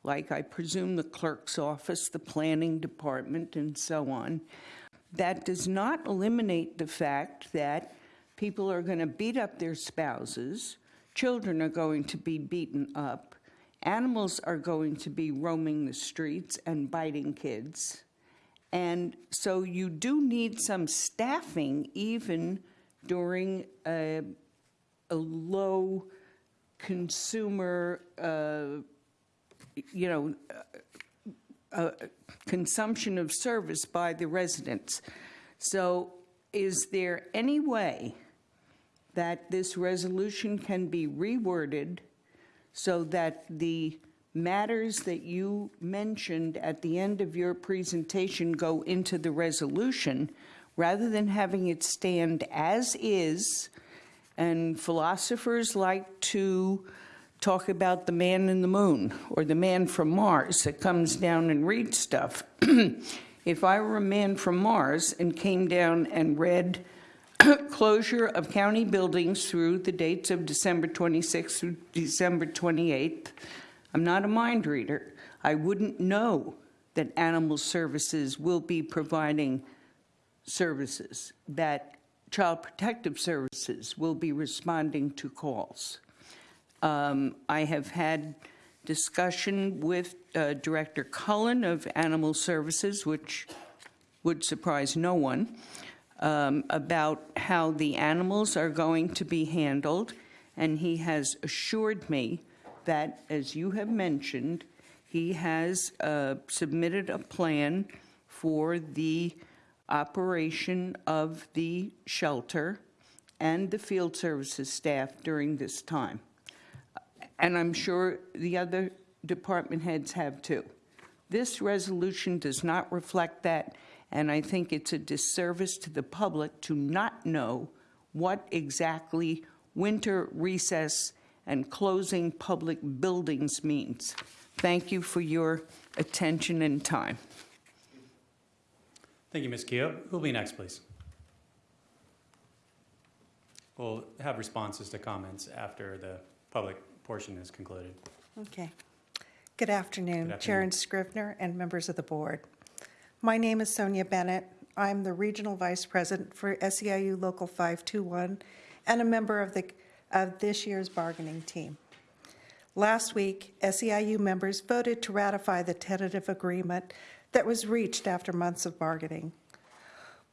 like I presume the clerk's office, the planning department, and so on, that does not eliminate the fact that people are going to beat up their spouses, children are going to be beaten up, animals are going to be roaming the streets and biting kids. And so you do need some staffing even during a, a low consumer, uh, you know, uh, consumption of service by the residents. So is there any way that this resolution can be reworded so that the matters that you mentioned at the end of your presentation go into the resolution rather than having it stand as is? And philosophers like to talk about the man in the moon or the man from Mars that comes down and reads stuff. *clears throat* if I were a man from Mars and came down and read *clears throat* closure of county buildings through the dates of December 26th through December 28th, I'm not a mind reader. I wouldn't know that animal services will be providing services, that child protective services will be responding to calls. Um, I have had discussion with uh, Director Cullen of Animal Services, which would surprise no one, um, about how the animals are going to be handled, and he has assured me that, as you have mentioned, he has uh, submitted a plan for the operation of the shelter and the field services staff during this time. and I'm sure the other department heads have too. This resolution does not reflect that, and I think it's a disservice to the public to not know what exactly winter recess and closing public buildings means. Thank you for your attention and time. Thank you, Ms. Keogh. Who'll be next, please? We'll have responses to comments after the public portion is concluded. Okay. Good afternoon, Good Chair afternoon. and Scrivener and members of the board. My name is Sonia Bennett. I'm the Regional Vice President for SEIU Local 521 and a member of the, of this year's bargaining team. Last week, SEIU members voted to ratify the tentative agreement that was reached after months of bargaining.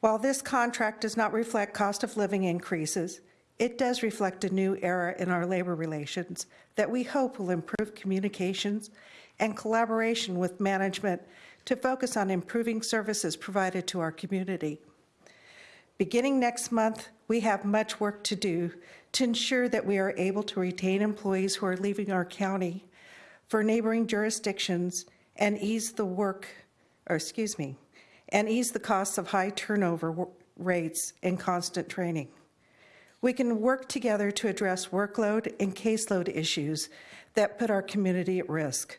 While this contract does not reflect cost of living increases, it does reflect a new era in our labor relations that we hope will improve communications and collaboration with management to focus on improving services provided to our community. Beginning next month, we have much work to do to ensure that we are able to retain employees who are leaving our county for neighboring jurisdictions and ease the work, or excuse me, and ease the costs of high turnover rates and constant training. We can work together to address workload and caseload issues that put our community at risk.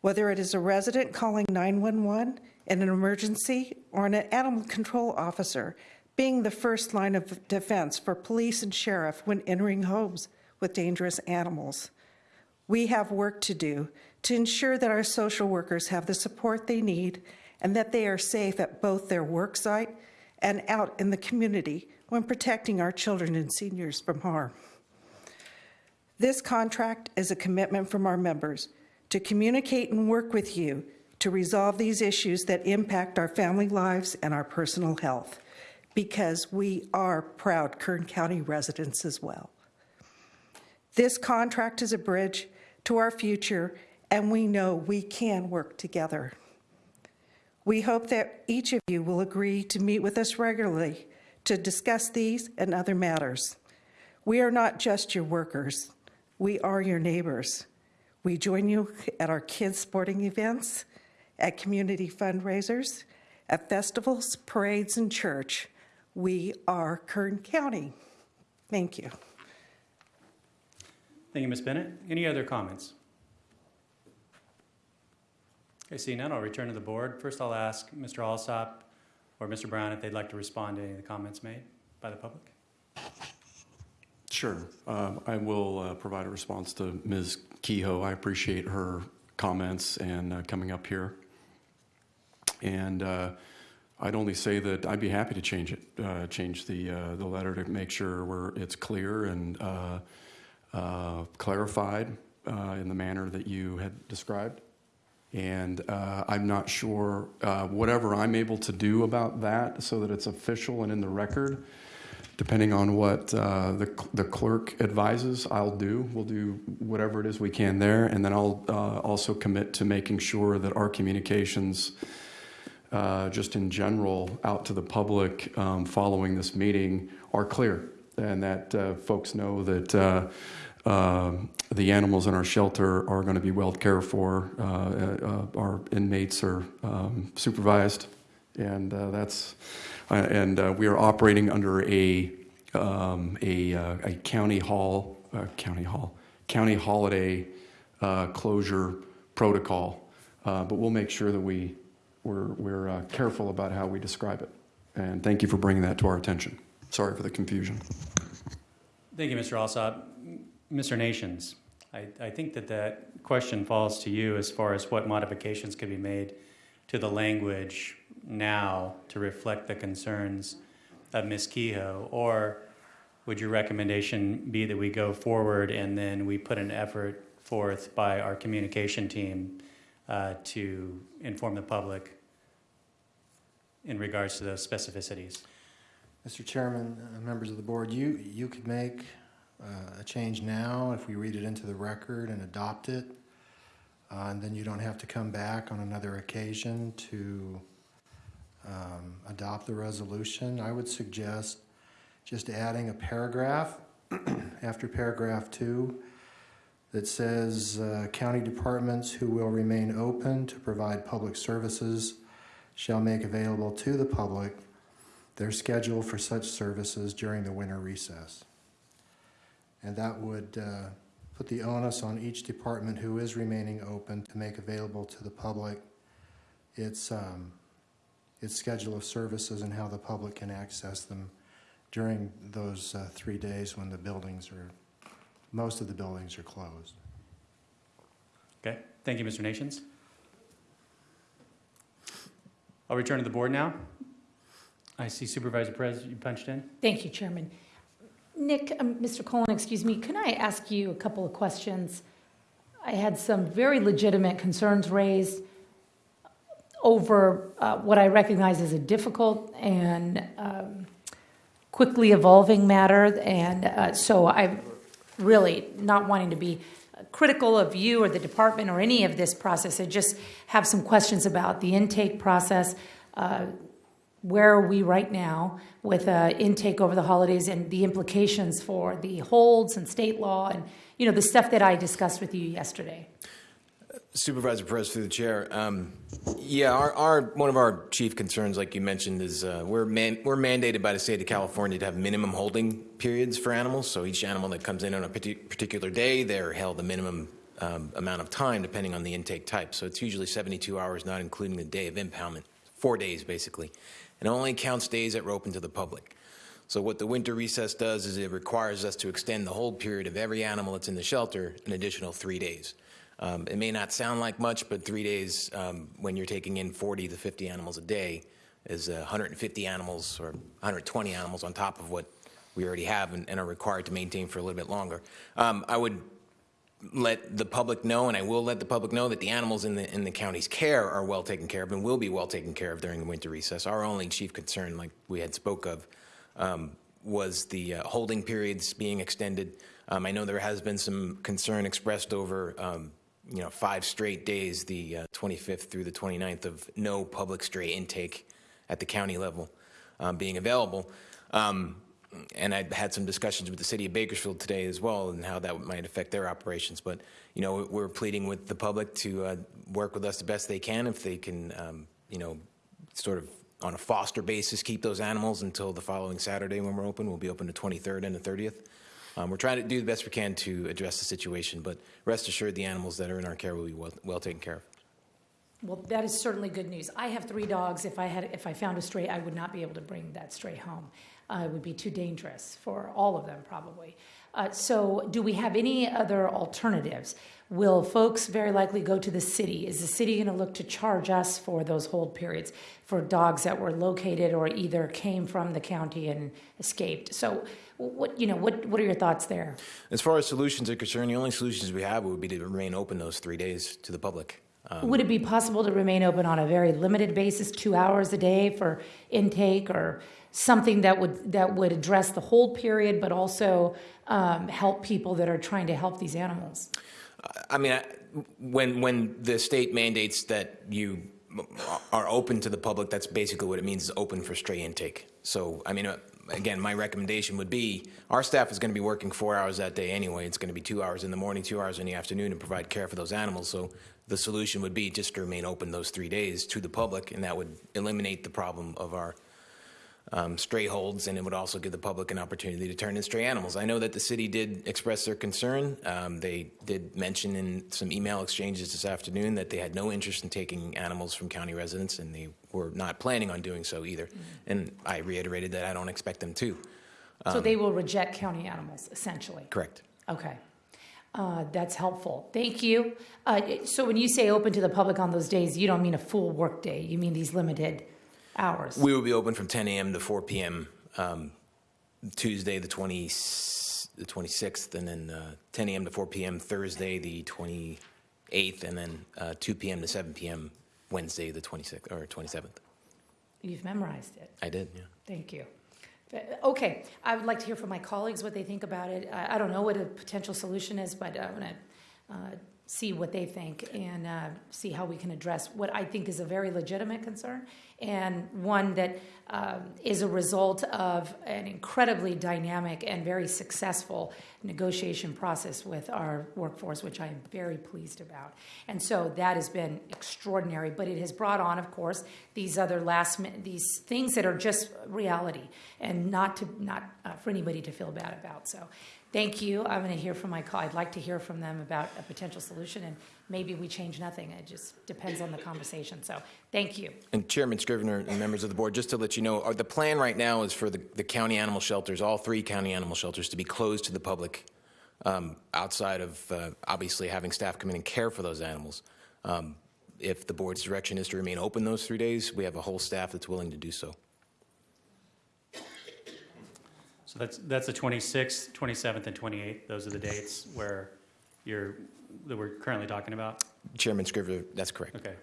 Whether it is a resident calling 911 in an emergency or an animal control officer being the first line of defense for police and sheriff when entering homes with dangerous animals. We have work to do to ensure that our social workers have the support they need and that they are safe at both their work site and out in the community when protecting our children and seniors from harm. This contract is a commitment from our members to communicate and work with you to resolve these issues that impact our family lives and our personal health, because we are proud Kern County residents as well. This contract is a bridge to our future, and we know we can work together. We hope that each of you will agree to meet with us regularly to discuss these and other matters. We are not just your workers, we are your neighbors. We join you at our kids' sporting events, at community fundraisers, at festivals, parades, and church. We are Kern County. Thank you. Thank you, Ms. Bennett. Any other comments? Okay, seeing none, I'll return to the board. First, I'll ask Mr. Alsop or Mr. Brown if they'd like to respond to any of the comments made by the public. Sure. Um, I will uh, provide a response to Ms. Keogh. I appreciate her comments and uh, coming up here. And uh, I'd only say that I'd be happy to change it, uh, change the, uh, the letter to make sure we're, it's clear and uh, clarified in the manner that you had described. And uh, I'm not sure, uh, whatever I'm able to do about that so that it's official and in the record, depending on what uh, the, the clerk advises, I'll do. We'll do whatever it is we can there. And then I'll uh, also commit to making sure that our communications, uh, just in general, out to the public um, following this meeting are clear and that uh, folks know that uh, uh, the animals in our shelter are going to be well cared for. Uh, uh, our inmates are um, supervised, and uh, that's uh, and uh, we are operating under a um, a, uh, a county hall uh, county hall county holiday uh, closure protocol. Uh, but we'll make sure that we we're we're uh, careful about how we describe it. And thank you for bringing that to our attention. Sorry for the confusion. Thank you, Mr. Alsop. Mr. Nations, I, I think that that question falls to you as far as what modifications could be made to the language now to reflect the concerns of Ms. Keogh, or would your recommendation be that we go forward and then we put an effort forth by our communication team uh, to inform the public in regards to those specificities? Mr. Chairman, uh, members of the board, you, you could make uh, a change now if we read it into the record and adopt it. Uh, And then you don't have to come back on another occasion to um, adopt the resolution. I would suggest just adding a paragraph *clears throat* after paragraph two, that says uh, county departments who will remain open to provide public services shall make available to the public their schedule for such services during the winter recess. And that would uh, put the onus on each department who is remaining open to make available to the public its, um, its schedule of services and how the public can access them during those uh, three days when the buildings are, most of the buildings are closed. Okay, thank you, Mr. Nations. I'll return to the board now. I see Supervisor Perez, you punched in. Thank you, Chairman. Nick, um, Mr. Cullen, excuse me, can I ask you a couple of questions? I had some very legitimate concerns raised over uh, what I recognize as a difficult and um, quickly evolving matter. And uh, so I'm really not wanting to be critical of you or the department or any of this process. I just have some questions about the intake process. Uh, where are we right now with uh, intake over the holidays and the implications for the holds and state law and you know the stuff that I discussed with you yesterday? Supervisor Perez through the chair. Um, yeah, our, our one of our chief concerns, like you mentioned, is uh, we're man, we're mandated by the state of California to have minimum holding periods for animals. So each animal that comes in on a particular day, they're held a minimum um, amount of time depending on the intake type. So it's usually 72 hours, not including the day of impoundment. Four days basically, and only counts days that are open to the public. So what the winter recess does is it requires us to extend the hold period of every animal that's in the shelter an additional three days. Um, it may not sound like much, but three days um, when you're taking in 40 to 50 animals a day is uh, 150 animals or 120 animals on top of what we already have and, and are required to maintain for a little bit longer. Um, I would let the public know, and I will let the public know that the animals in the in the county's care are well taken care of and will be well taken care of during the winter recess. Our only chief concern, like we had spoke of, um, was the uh, holding periods being extended. Um, I know there has been some concern expressed over um, you know, five straight days, the uh, 25th through the 29th, of no public stray intake at the county level um, being available. Um, and I had some discussions with the city of Bakersfield today as well, and how that might affect their operations. But you know, we're pleading with the public to uh, work with us the best they can, if they can, um, you know, sort of on a foster basis, keep those animals until the following Saturday when we're open. We'll be open the 23rd and the 30th. Um, we're trying to do the best we can to address the situation, but rest assured the animals that are in our care will be well, well taken care of. Well, that is certainly good news. I have three dogs. If I had, if I found a stray, I would not be able to bring that stray home. Uh, it would be too dangerous for all of them, probably. Uh, so, do we have any other alternatives? Will folks very likely go to the city? Is the city going to look to charge us for those hold periods for dogs that were located or either came from the county and escaped? So, what you know, what what are your thoughts there? As far as solutions are concerned, the only solutions we have would be to remain open those three days to the public. Um, would it be possible to remain open on a very limited basis, two hours a day for intake, or something that would that would address the hold period, but also um, help people that are trying to help these animals? I mean, when when the state mandates that you are open to the public, that's basically what it means is open for stray intake. So, I mean, uh, again, my recommendation would be our staff is going to be working four hours that day anyway. It's going to be two hours in the morning, two hours in the afternoon to provide care for those animals. So the solution would be just to remain open those three days to the public, and that would eliminate the problem of our um, stray holds, and it would also give the public an opportunity to turn in stray animals. I know that the city did express their concern. Um, they did mention in some email exchanges this afternoon that they had no interest in taking animals from county residents, and they were not planning on doing so either. Mm-hmm. And I reiterated that I don't expect them to. Um, so they will reject county animals, essentially? Correct. Okay. Uh, that's helpful. Thank you. Uh, so when you say open to the public on those days, you don't mean a full work day. You mean these limited hours? We will be open from 10 a.m. to 4 p.m. Um, Tuesday, the 20, the 26th, and then uh, 10 a.m. to 4 p.m. Thursday, the 28th, and then uh, 2 p.m. to 7 p.m. Wednesday, the 26th or 27th. You've memorized it. I did. Yeah. Thank you. Okay, I would like to hear from my colleagues what they think about it. I, I don't know what a potential solution is, but I want to uh, see what they think and uh, see how we can address what I think is a very legitimate concern and one that um, is a result of an incredibly dynamic and very successful negotiation process with our workforce, which I am very pleased about. And so that has been extraordinary, but it has brought on, of course, these other last these things that are just reality and not to not uh, for anybody to feel bad about. So. Thank you. I'm going to hear from my call. I'd like to hear from them about a potential solution, and maybe we change nothing. It just depends on the conversation. So, thank you. And Chairman Scrivener and members of the board, just to let you know, uh, the plan right now is for the, the county animal shelters, all three county animal shelters, to be closed to the public um, outside of uh, obviously having staff come in and care for those animals. Um, if the board's direction is to remain open those three days, we have a whole staff that's willing to do so. So that's, that's the 26th, 27th, and 28th. Those are the dates where you're, that we're currently talking about? Chairman Scrivner, that's correct. Okay.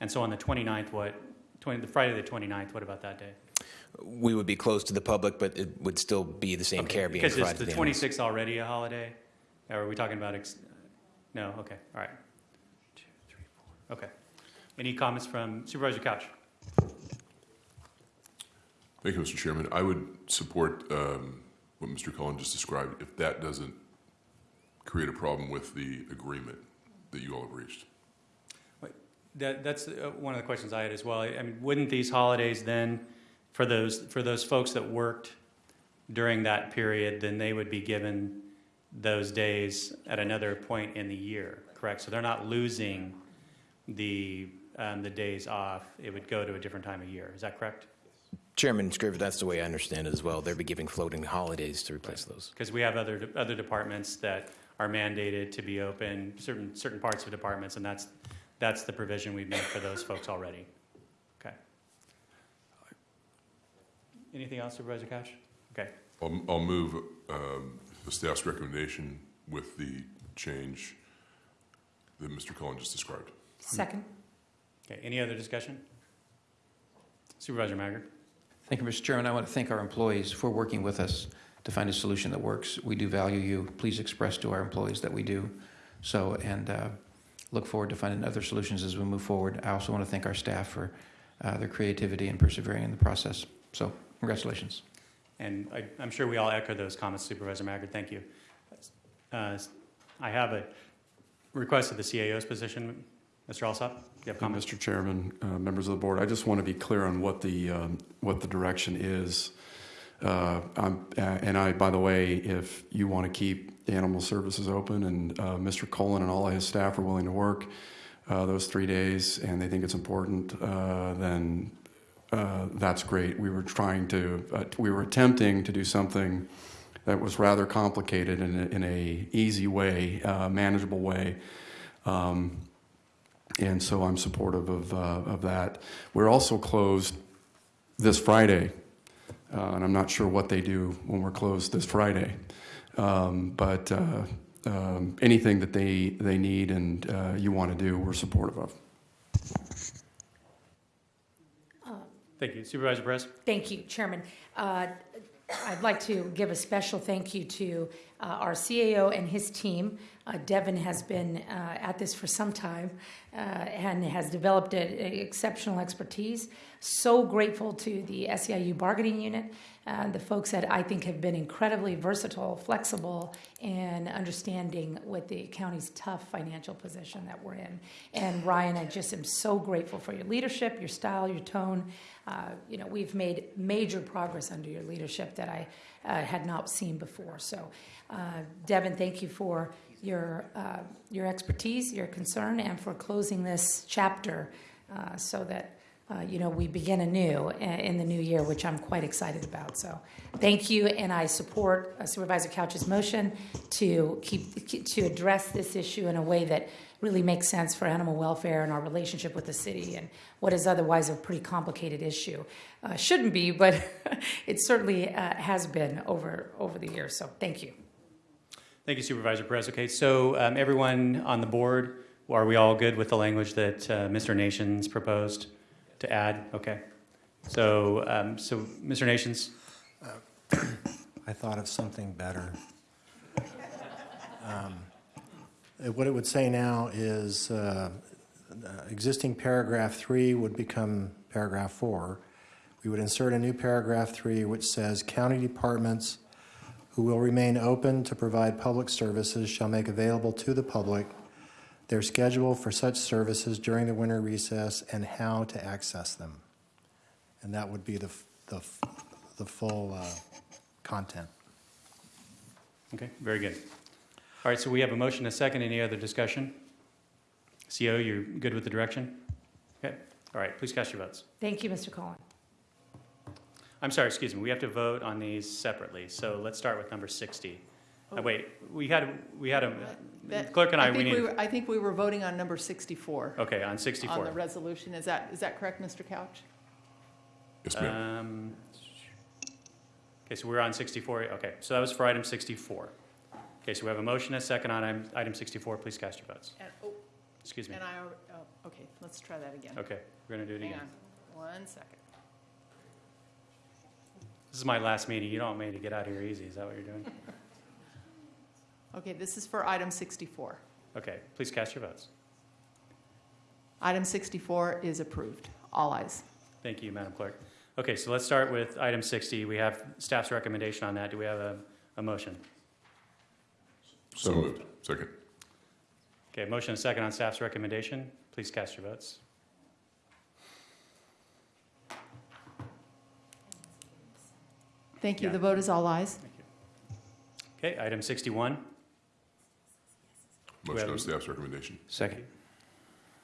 And so on the 29th, what, 20, the Friday the 29th, what about that day? We would be closed to the public, but it would still be the same care being Because provided is to the the animals. 26th already a holiday? Or are we talking about, ex- no, okay, all right. Two, three, four. Okay. Any comments from Supervisor Couch? Thank you, Mr. Chairman. I would support um, what Mr. Cullen just described if that doesn't create a problem with the agreement that you all have reached. That, that's uh, one of the questions I had as well. I mean, wouldn't these holidays then, for those, for those folks that worked during that period, then they would be given those days at another point in the year, correct? So they're not losing the, um, the days off. It would go to a different time of year. Is that correct? Chairman Scrivner, that's the way I understand it as well. They'll be giving floating holidays to replace those. Because we have other, other departments that are mandated to be open, certain, certain parts of departments, and that's, that's the provision we've made for those folks already. Okay. Anything else, Supervisor Couch? Okay. I'll, I'll move um, the staff's recommendation with the change that Mr. Cullen just described. Second. Okay, any other discussion? Supervisor Maggard? Thank you, Mr. Chairman. I want to thank our employees for working with us to find a solution that works. We do value you. Please express to our employees that we do. So, and uh, look forward to finding other solutions as we move forward. I also want to thank our staff for uh, their creativity and persevering in the process. So, congratulations. And I, I'm sure we all echo those comments, Supervisor Maggard. Thank you. Uh, I have a request of the CAO's position. Mr. Alsop, do you have comments? Mr. Chairman, uh, members of the board, I just want to be clear on what the, um, what the direction is. Uh, I'm- uh, And I, by the way, if you want to keep animal services open and uh, Mr. Cullen and all of his staff are willing to work uh, those three days and they think it's important, uh, then uh, that's great. We were trying to, uh, we were attempting to do something that was rather complicated in a, in a easy way, uh, manageable way. Um, and so I'm supportive of, of that. We're also closed this Friday, and I'm not sure what they do when we're closed this Friday. Um, but uh, um, anything that they, they need and uh, you want to do, we're supportive of. Thank you. Supervisor Perez? Thank you, Chairman. Uh, I'd like to give a special thank you to uh, our CAO and his team. Uh, Devin has been uh, at this for some time uh, and has developed a, a exceptional expertise. So grateful to the SEIU bargaining unit, uh, the folks that I think have been incredibly versatile, flexible, and understanding with the county's tough financial position that we're in. And Ryan, I just am so grateful for your leadership, your style, your tone. Uh, you know, we've made major progress under your leadership that I uh, had not seen before. So, uh, Devin, thank you for your uh, your expertise, your concern, and for closing this chapter uh, so that. Uh, you know, we begin anew in the new year, which I'm quite excited about. So, thank you, and I support uh, Supervisor Couch's motion to keep to address this issue in a way that really makes sense for animal welfare and our relationship with the city and what is otherwise a pretty complicated issue. Uh, shouldn't be, but *laughs* it certainly uh, has been over over the years. So, thank you. Thank you, Supervisor Perez. Okay, so um, everyone on the board, are we all good with the language that uh, Mr. Nations proposed to add? Okay. So, um, so Mr. Nations, *clears throat* I thought of something better. Um, Uh, What it would say now is, uh, uh, existing paragraph three would become paragraph four. We would insert a new paragraph three which says, "County departments who will remain open to provide public services shall make available to the public their schedule for such services during the winter recess and how to access them." And that would be the, the, the full uh, content. Okay, very good. All right, so we have a motion, and a second. Any other discussion? CO, you're good with the direction? Okay, all right, please cast your votes. Thank you, Mr. Cullen. I'm sorry, excuse me, we have to vote on these separately, so let's start with number 60. Uh, Wait, we had, we had a, That- clerk and I, we think need, were- I think we were voting on number 64. okay, on On 64. the resolution. Is that, is that correct, Mr. Couch? Yes, ma'am. Um, Okay, so we're on 64, okay, so that was for item 64. Okay, so we have a motion, and a second on item- item 64, please cast your votes. And, oh, Excuse me. and I, al- oh, okay, let's try that again. Okay, we're gonna do it Hang again. on, one second. This is my last meeting, you don't want me to get out of here easy, is that what you're doing? *laughs* Okay, this is for item 64. Okay, please cast your votes. Item 64 is approved. All ayes. Thank you, Madam Clerk. Okay, so let's start with item 60. We have staff's recommendation on that. Do we have a, a motion? So moved. Second. Okay, motion and second on staff's recommendation. Please cast your votes. Thank you. Yeah. The vote is all ayes. Okay, item 61. We Motion have- on staff's recommendation. Second.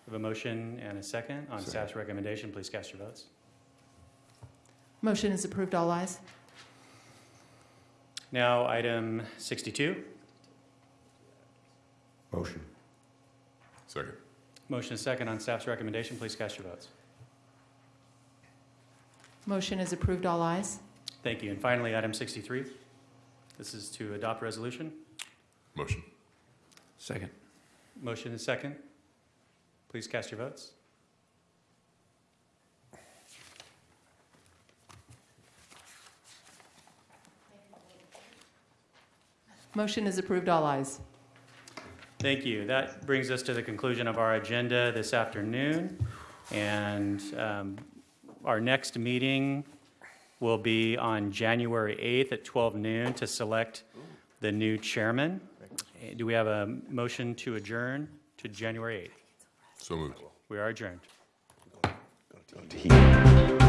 We have a motion and a second on Second. staff's recommendation. Please cast your votes. Motion is approved. All ayes. Now, item 62. Motion. Second. Motion and second on staff's recommendation. Please cast your votes. Motion is approved. All ayes. Thank you. And finally, item 63. This is to adopt resolution. Motion. Second. Motion and second. Please cast your votes. Motion is approved. All ayes. Thank you. That brings us to the conclusion of our agenda this afternoon. And um, our next meeting will be on January 8th at 12 noon to select the new chairman. Eh, Do we have a motion to adjourn to January 8th? So moved. We are adjourned. Heat.